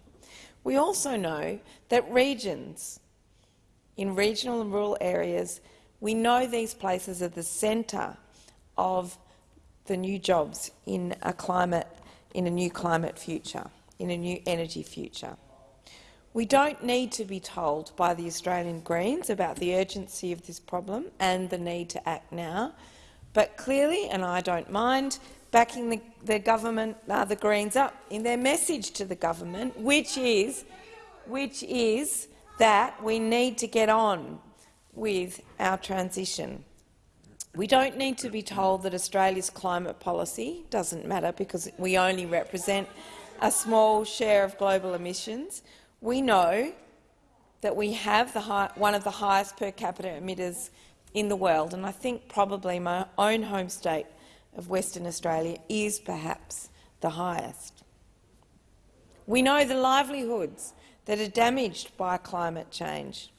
H: We also know that regions, in regional and rural areas, we know these places are the centre of the new jobs in a climate, in a new climate future. in a new energy future. We don't need to be told by the Australian Greens about the urgency of this problem and the need to act now, but clearly, and I don't mind, backing the, the government, uh, the Greens up in their message to the government, which is, which is that we need to get on with our transition. We don't need to be told that Australia's climate policy doesn't matter because we only represent a small share of global emissions. We know that we have high, one of the highest per capita emitters in the world, and I think probably my own home state of Western Australia is perhaps the highest. We know the livelihoods that are damaged by climate change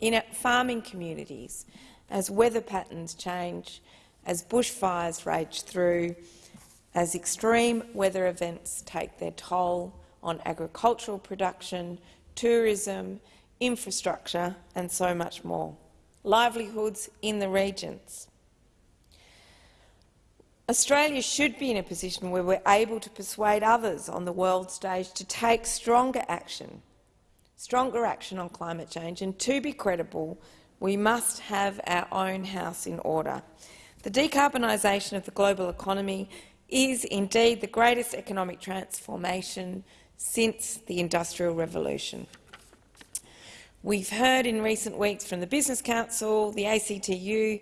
H: in farming communities as weather patterns change, as bushfires rage through, as extreme weather events take their toll on agricultural production, tourism, infrastructure and so much more. Livelihoods in the regions. Australia should be in a position where we're able to persuade others on the world stage to take stronger action, stronger action on climate change, and to be credible, we must have our own house in order. The decarbonisation of the global economy is indeed the greatest economic transformation since the Industrial Revolution. We've heard in recent weeks from the Business Council, the ACTU,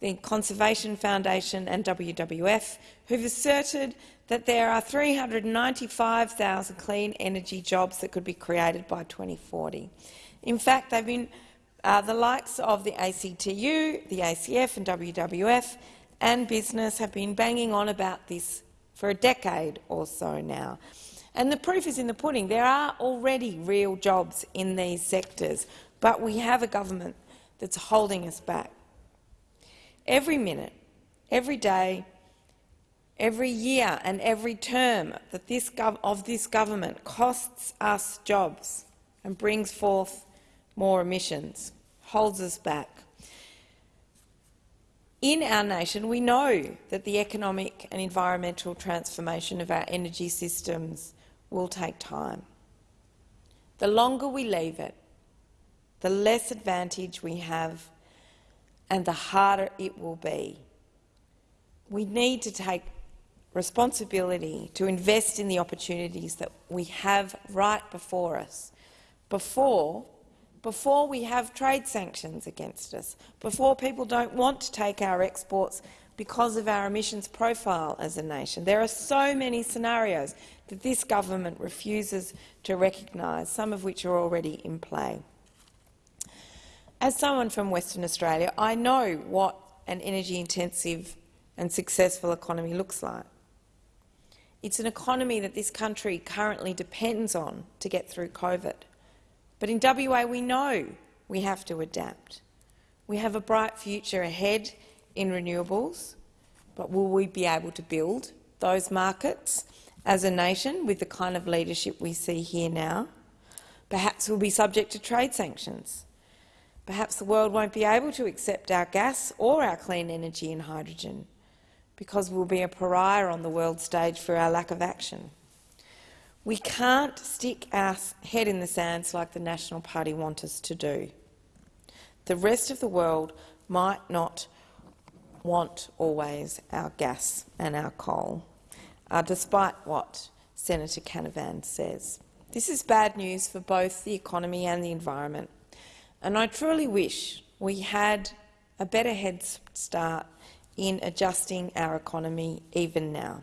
H: the Conservation Foundation and WWF, who've asserted that there are 395,000 clean energy jobs that could be created by 2040. In fact, they've been uh, the likes of the ACTU, the ACF and WWF and business have been banging on about this for a decade or so now. And the proof is in the pudding. There are already real jobs in these sectors, but we have a government that's holding us back. Every minute, every day, every year and every term that this of this government costs us jobs and brings forth more emissions holds us back. In our nation, we know that the economic and environmental transformation of our energy systems will take time. The longer we leave it, the less advantage we have and the harder it will be. We need to take responsibility to invest in the opportunities that we have right before us before before we have trade sanctions against us, before people don't want to take our exports because of our emissions profile as a nation. There are so many scenarios that this government refuses to recognise, some of which are already in play. As someone from Western Australia, I know what an energy-intensive and successful economy looks like. It's an economy that this country currently depends on to get through COVID. But in WA we know we have to adapt. We have a bright future ahead in renewables, but will we be able to build those markets as a nation with the kind of leadership we see here now? Perhaps we'll be subject to trade sanctions. Perhaps the world won't be able to accept our gas or our clean energy and hydrogen because we'll be a pariah on the world stage for our lack of action. We can't stick our head in the sands like the National Party want us to do. The rest of the world might not want always our gas and our coal, uh, despite what Senator Canavan says. This is bad news for both the economy and the environment, and I truly wish we had a better head start in adjusting our economy even now.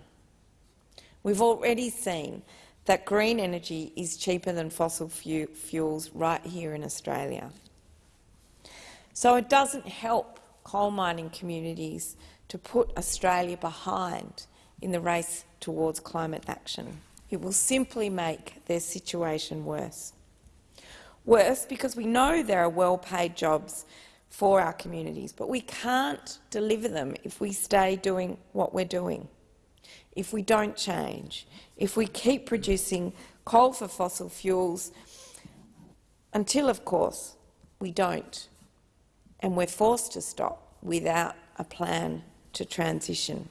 H: We've already seen that green energy is cheaper than fossil fuels right here in Australia. So it doesn't help coal mining communities to put Australia behind in the race towards climate action. It will simply make their situation worse. Worse because we know there are well-paid jobs for our communities, but we can't deliver them if we stay doing what we're doing if we don't change, if we keep producing coal for fossil fuels, until, of course, we don't, and we're forced to stop without a plan to transition.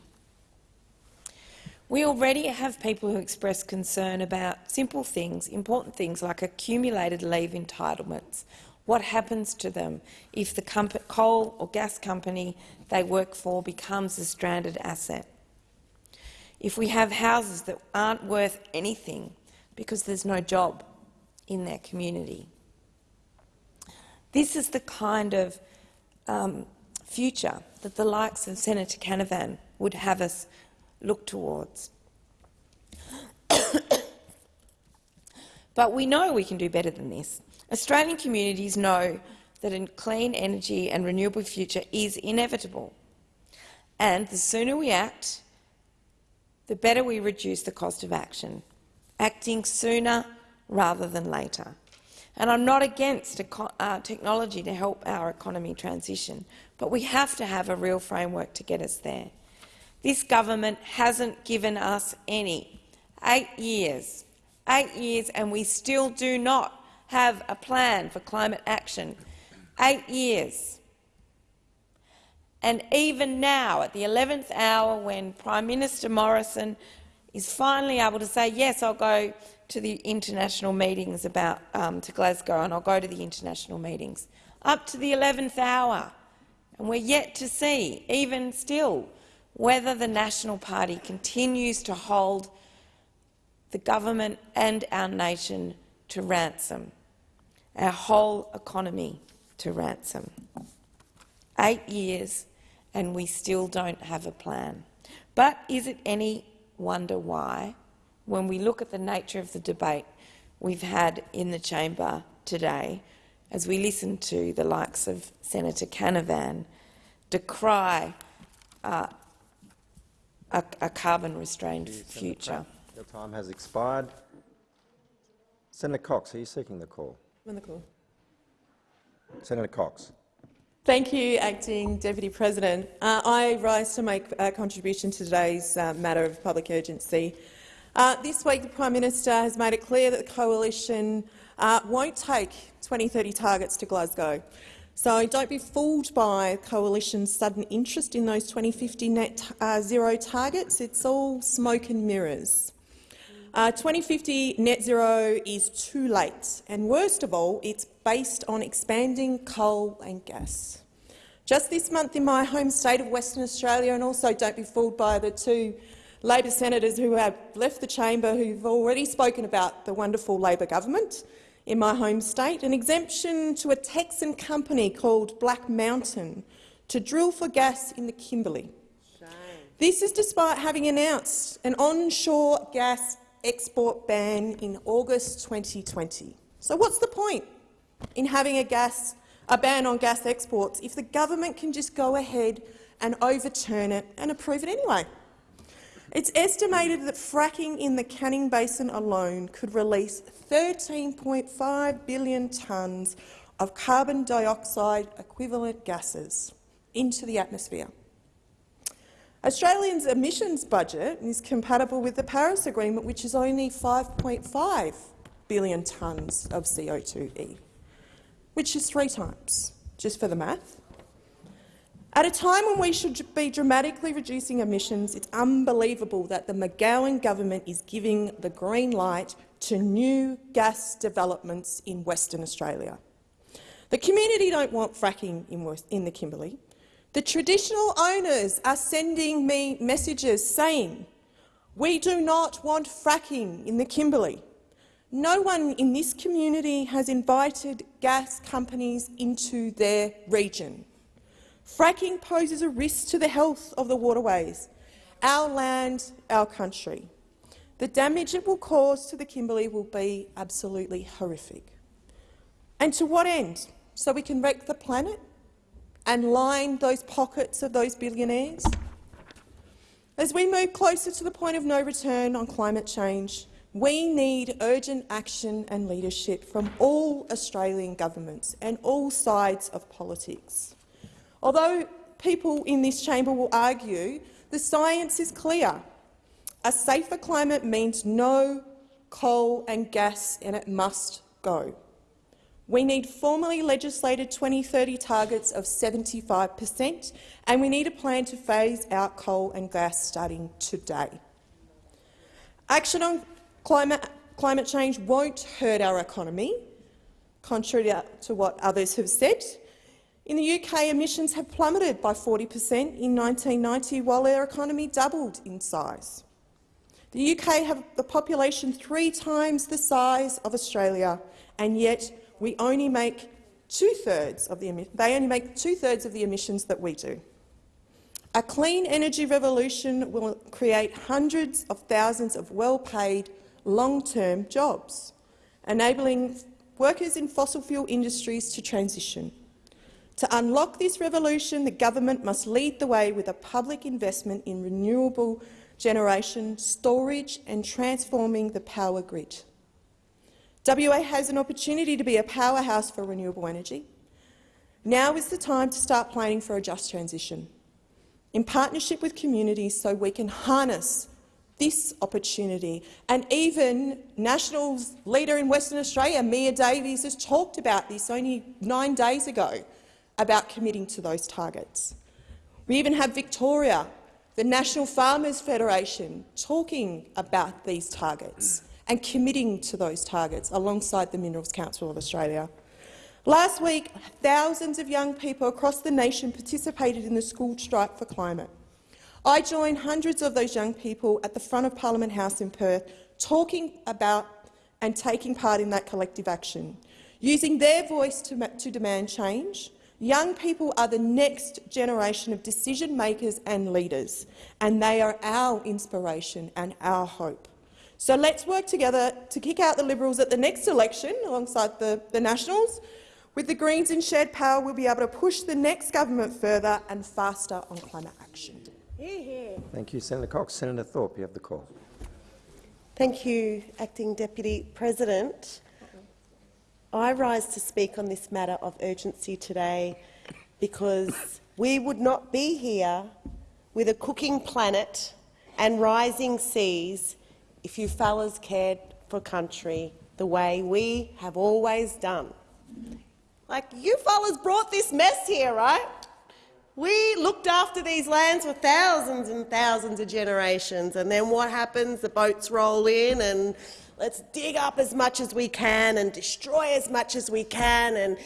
H: We already have people who express concern about simple things, important things like accumulated leave entitlements. What happens to them if the coal or gas company they work for becomes a stranded asset? If we have houses that aren't worth anything because there's no job in their community. This is the kind of um, future that the likes of Senator Canavan would have us look towards. but we know we can do better than this. Australian communities know that a clean energy and renewable future is inevitable. And the sooner we act, the better we reduce the cost of action, acting sooner rather than later. And I'm not against uh, technology to help our economy transition, but we have to have a real framework to get us there. This government hasn't given us any. Eight years. Eight years and we still do not have a plan for climate action. Eight years. And even now, at the 11th hour, when Prime Minister Morrison is finally able to say, yes, I'll go to the international meetings about um, to Glasgow and I'll go to the international meetings, up to the 11th hour. And we're yet to see, even still, whether the National Party continues to hold the government and our nation to ransom, our whole economy to ransom. Eight years and we still don't have a plan. But is it any wonder why, when we look at the nature of the debate we've had in the chamber today, as we listen to the likes of Senator Canavan decry uh, a, a carbon-restrained future.
C: Your time has expired. Senator Cox, are you seeking the call?
I: On the call.
C: Senator Cox.
I: Thank you, Acting Deputy President. Uh, I rise to make a contribution to today's uh, matter of public urgency. Uh, this week, the Prime Minister has made it clear that the coalition uh, won't take 2030 targets to Glasgow. So don't be fooled by the coalition's sudden interest in those 2050 net uh, zero targets. It's all smoke and mirrors. Uh, 2050 net zero is too late, and worst of all, it's based on expanding coal and gas. Just this month in my home state of Western Australia, and also don't be fooled by the two Labor senators who have left the chamber who've already spoken about the wonderful Labor government, in my home state, an exemption to a Texan company called Black Mountain to drill for gas in the Kimberley. Shame. This is despite having announced an onshore gas export ban in August 2020. So what's the point in having a, gas, a ban on gas exports if the government can just go ahead and overturn it and approve it anyway? It's estimated that fracking in the Canning Basin alone could release 13.5 billion tonnes of carbon dioxide equivalent gases into the atmosphere. Australia's emissions budget is compatible with the Paris Agreement, which is only 5.5 billion tonnes of CO2e, which is three times, just for the math. At a time when we should be dramatically reducing emissions, it's unbelievable that the McGowan government is giving the green light to new gas developments in Western Australia. The community don't want fracking in, the Kimberley. The traditional owners are sending me messages saying, we do not want fracking in the Kimberley. No one in this community has invited gas companies into their region. Fracking poses a risk to the health of the waterways, our land, our country. The damage it will cause to the Kimberley will be absolutely horrific. And to what end? So we can wreck the planet and line those pockets of those billionaires? As we move closer to the point of no return on climate change, we need urgent action and leadership from all Australian governments and all sides of politics. Although people in this chamber will argue, the science is clear. A safer climate means no coal and gas, and it must go. We need formally legislated 2030 targets of 75 per cent, and we need a plan to phase out coal and gas starting today. Action on climate, climate change won't hurt our economy, contrary to what others have said. In the UK, emissions have plummeted by 40 per cent in 1990, while our economy doubled in size. The UK have the population three times the size of Australia, and yet we only make two-thirds of the they only make two-thirds of the emissions that we do. A clean energy revolution will create hundreds of thousands of well-paid, long-term jobs, enabling workers in fossil fuel industries to transition. To unlock this revolution, the government must lead the way with a public investment in renewable generation, storage and transforming the power grid. WA has an opportunity to be a powerhouse for renewable energy. Now is the time to start planning for a just transition, in partnership with communities so we can harness this opportunity. And even Nationals leader in Western Australia, Mia Davies, has talked about this only nine days ago, about committing to those targets. We even have Victoria, the National Farmers Federation, talking about these targets and committing to those targets alongside the Minerals Council of Australia. Last week, thousands of young people across the nation participated in the school strike for climate. I joined hundreds of those young people at the front of Parliament House in Perth, talking about and taking part in that collective action, using their voice to, to demand change, Young people are the next generation of decision makers and leaders, and they are our inspiration and our hope. So let's work together to kick out the Liberals at the next election alongside the, the Nationals. With the Greens in shared power, we'll be able to push the next government further and faster on climate action.
C: Thank you, Senator Cox. Senator Thorpe, you have the call.
J: Thank you, Acting Deputy President. I rise to speak on this matter of urgency today because we would not be here with a cooking planet and rising seas if you fellas cared for country the way we have always done. Like, you fellas brought this mess here, right? We looked after these lands for thousands and thousands of generations, and then what happens? The boats roll in and Let's dig up as much as we can and destroy as much as we can and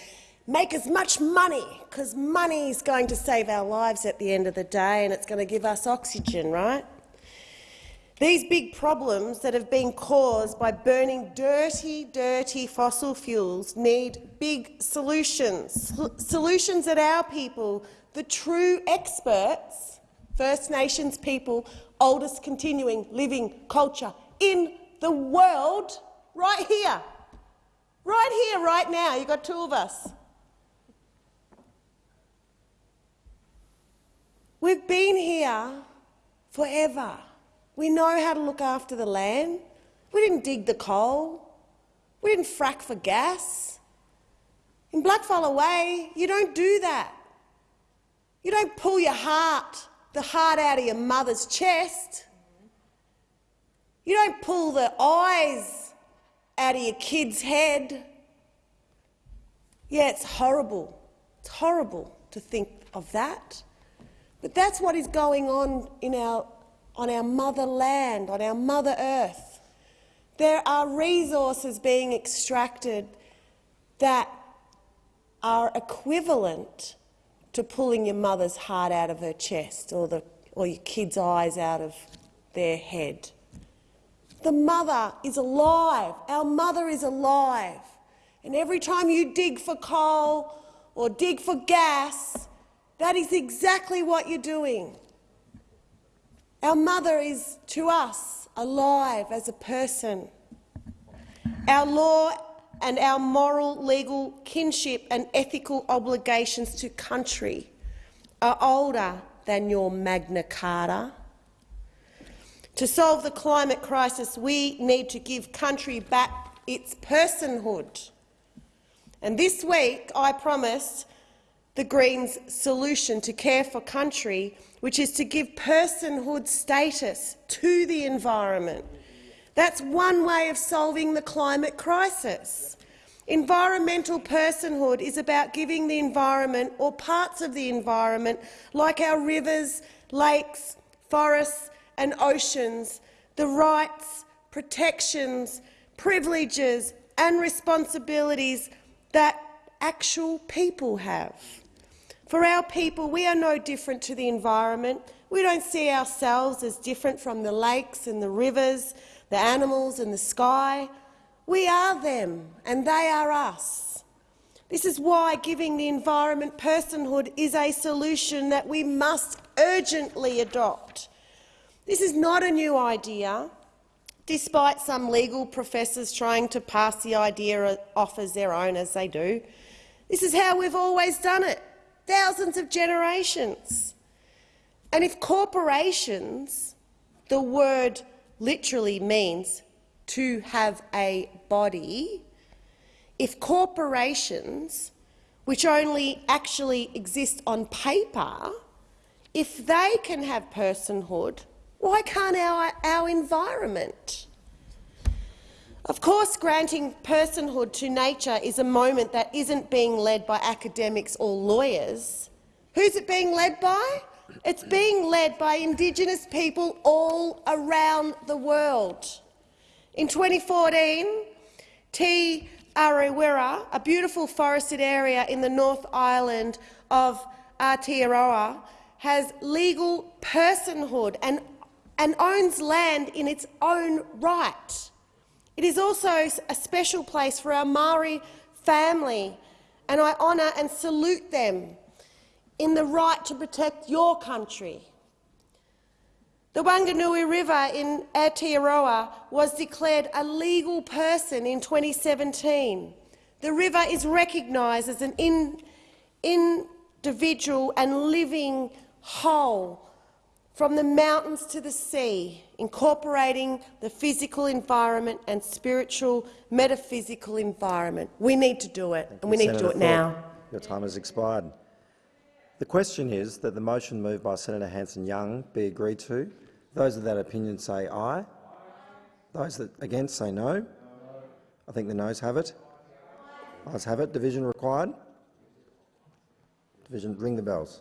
J: make as much money, because money is going to save our lives at the end of the day and it's going to give us oxygen, right? These big problems that have been caused by burning dirty, dirty fossil fuels need big solutions, solutions that our people, the true experts, First Nations people, oldest continuing living culture in the world right here. Right here, right now. You've got two of us. We've been here forever. We know how to look after the land. We didn't dig the coal. We didn't frack for gas. In Blackfella Way, you don't do that. You don't pull your heart, the heart out of your mother's chest. You don't pull the eyes out of your kid's head. Yeah, it's horrible. It's horrible to think of that. But that's what is going on in our, on our motherland, on our Mother Earth. There are resources being extracted that are equivalent to pulling your mother's heart out of her chest or, the, or your kid's eyes out of their head. The mother is alive. Our mother is alive. And every time you dig for coal or dig for gas, that is exactly what you're doing. Our mother is, to us, alive as a person. Our law and our moral, legal kinship and ethical obligations to country are older than your Magna Carta to solve the climate crisis, we need to give country back its personhood. And this week I promised the Greens' solution to care for country, which is to give personhood status to the environment. That's one way of solving the climate crisis. Environmental personhood is about giving the environment or parts of the environment, like our rivers, lakes, forests and oceans the rights, protections, privileges and responsibilities that actual people have. For our people, we are no different to the environment. We don't see ourselves as different from the lakes and the rivers, the animals and the sky. We are them, and they are us. This is why giving the environment personhood is a solution that we must urgently adopt. This is not a new idea, despite some legal professors trying to pass the idea off as their own, as they do. This is how we've always done it, thousands of generations. And if corporations, the word literally means to have a body, if corporations, which only actually exist on paper, if they can have personhood, why can't our, our environment? Of course, granting personhood to nature is a moment that isn't being led by academics or lawyers. Who's it being led by? It's being led by Indigenous people all around the world. In 2014, Te Urewera, a beautiful forested area in the North Island of Aotearoa, has legal personhood and, and owns land in its own right. It is also a special place for our Maori family, and I honour and salute them in the right to protect your country. The Whanganui River in Aotearoa was declared a legal person in 2017. The river is recognised as an in, individual and living whole from the mountains to the sea, incorporating the physical environment and spiritual, metaphysical environment. We need to do it, and we need
C: Senator
J: to do it now.
C: Your time has expired. The question is that the motion moved by Senator Hanson-Young be agreed to. Those of that opinion say aye. Those that against say no. I think the noes have it. Ayes have it. Division required. Division, ring the bells.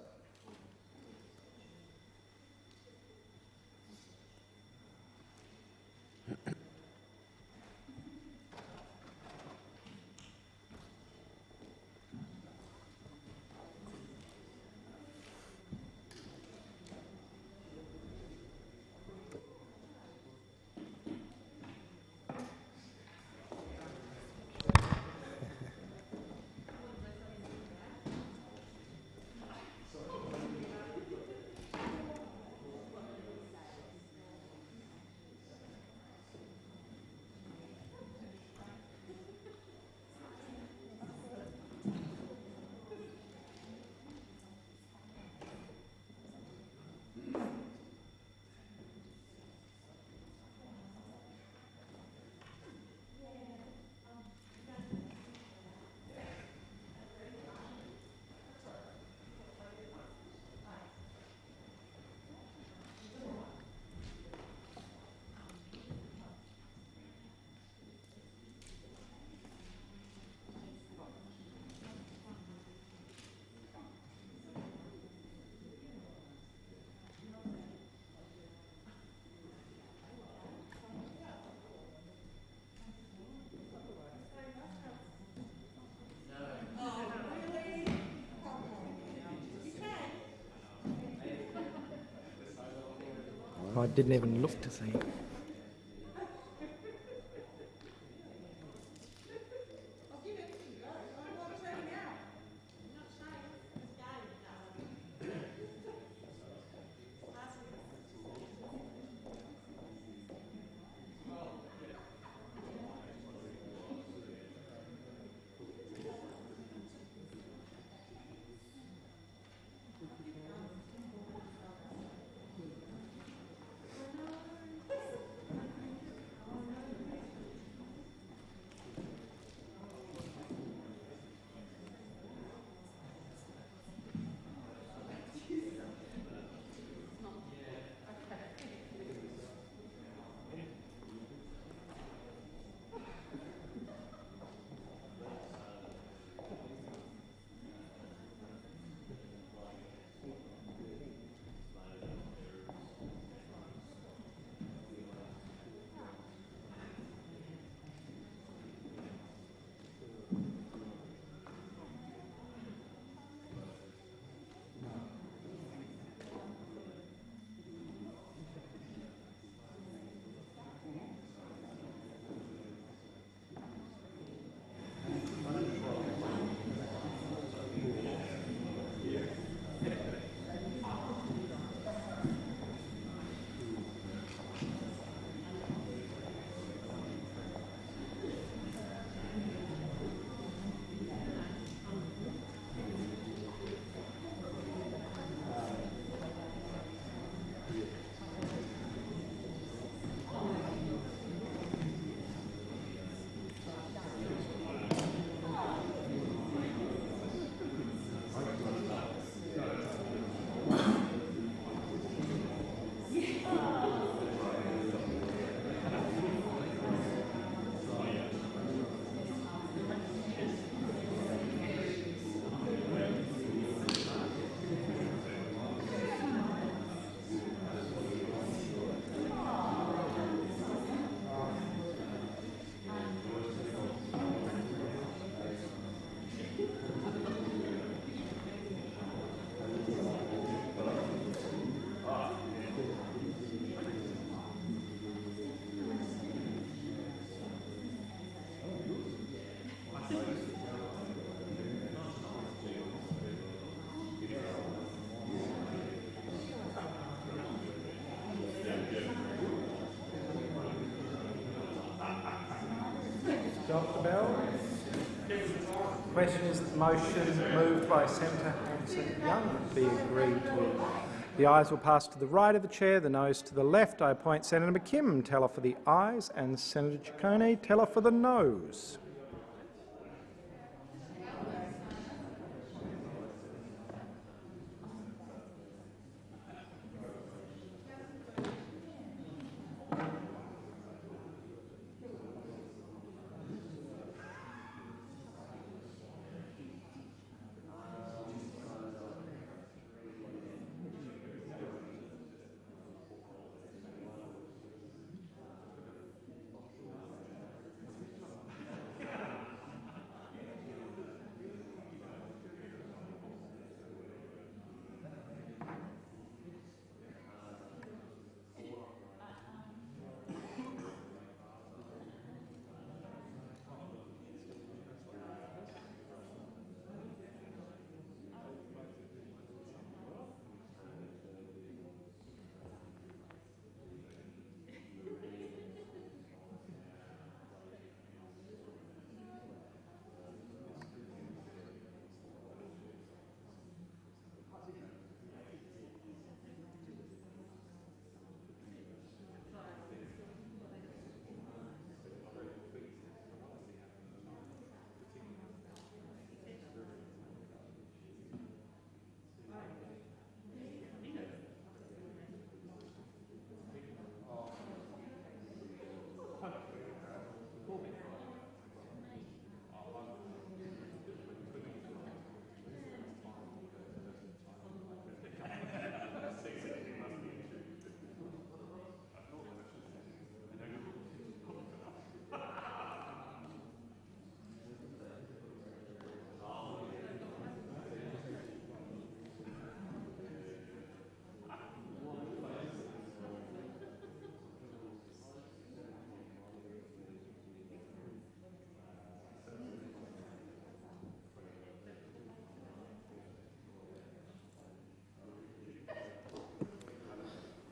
A: I didn't even look to see. Question is the motion moved by Senator Hanson-Young be agreed to. The ayes will pass to the right of the chair, the noes to the left. I appoint Senator McKim, teller for the ayes, and Senator Ciccone, teller for the noes.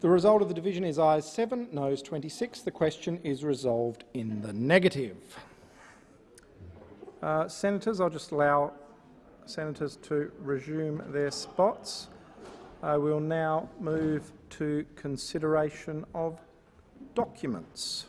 A: The result of the division is ayes 7, noes 26. The question is resolved in the negative. Uh, senators, I'll just allow senators to resume their spots. I will now move to consideration of documents.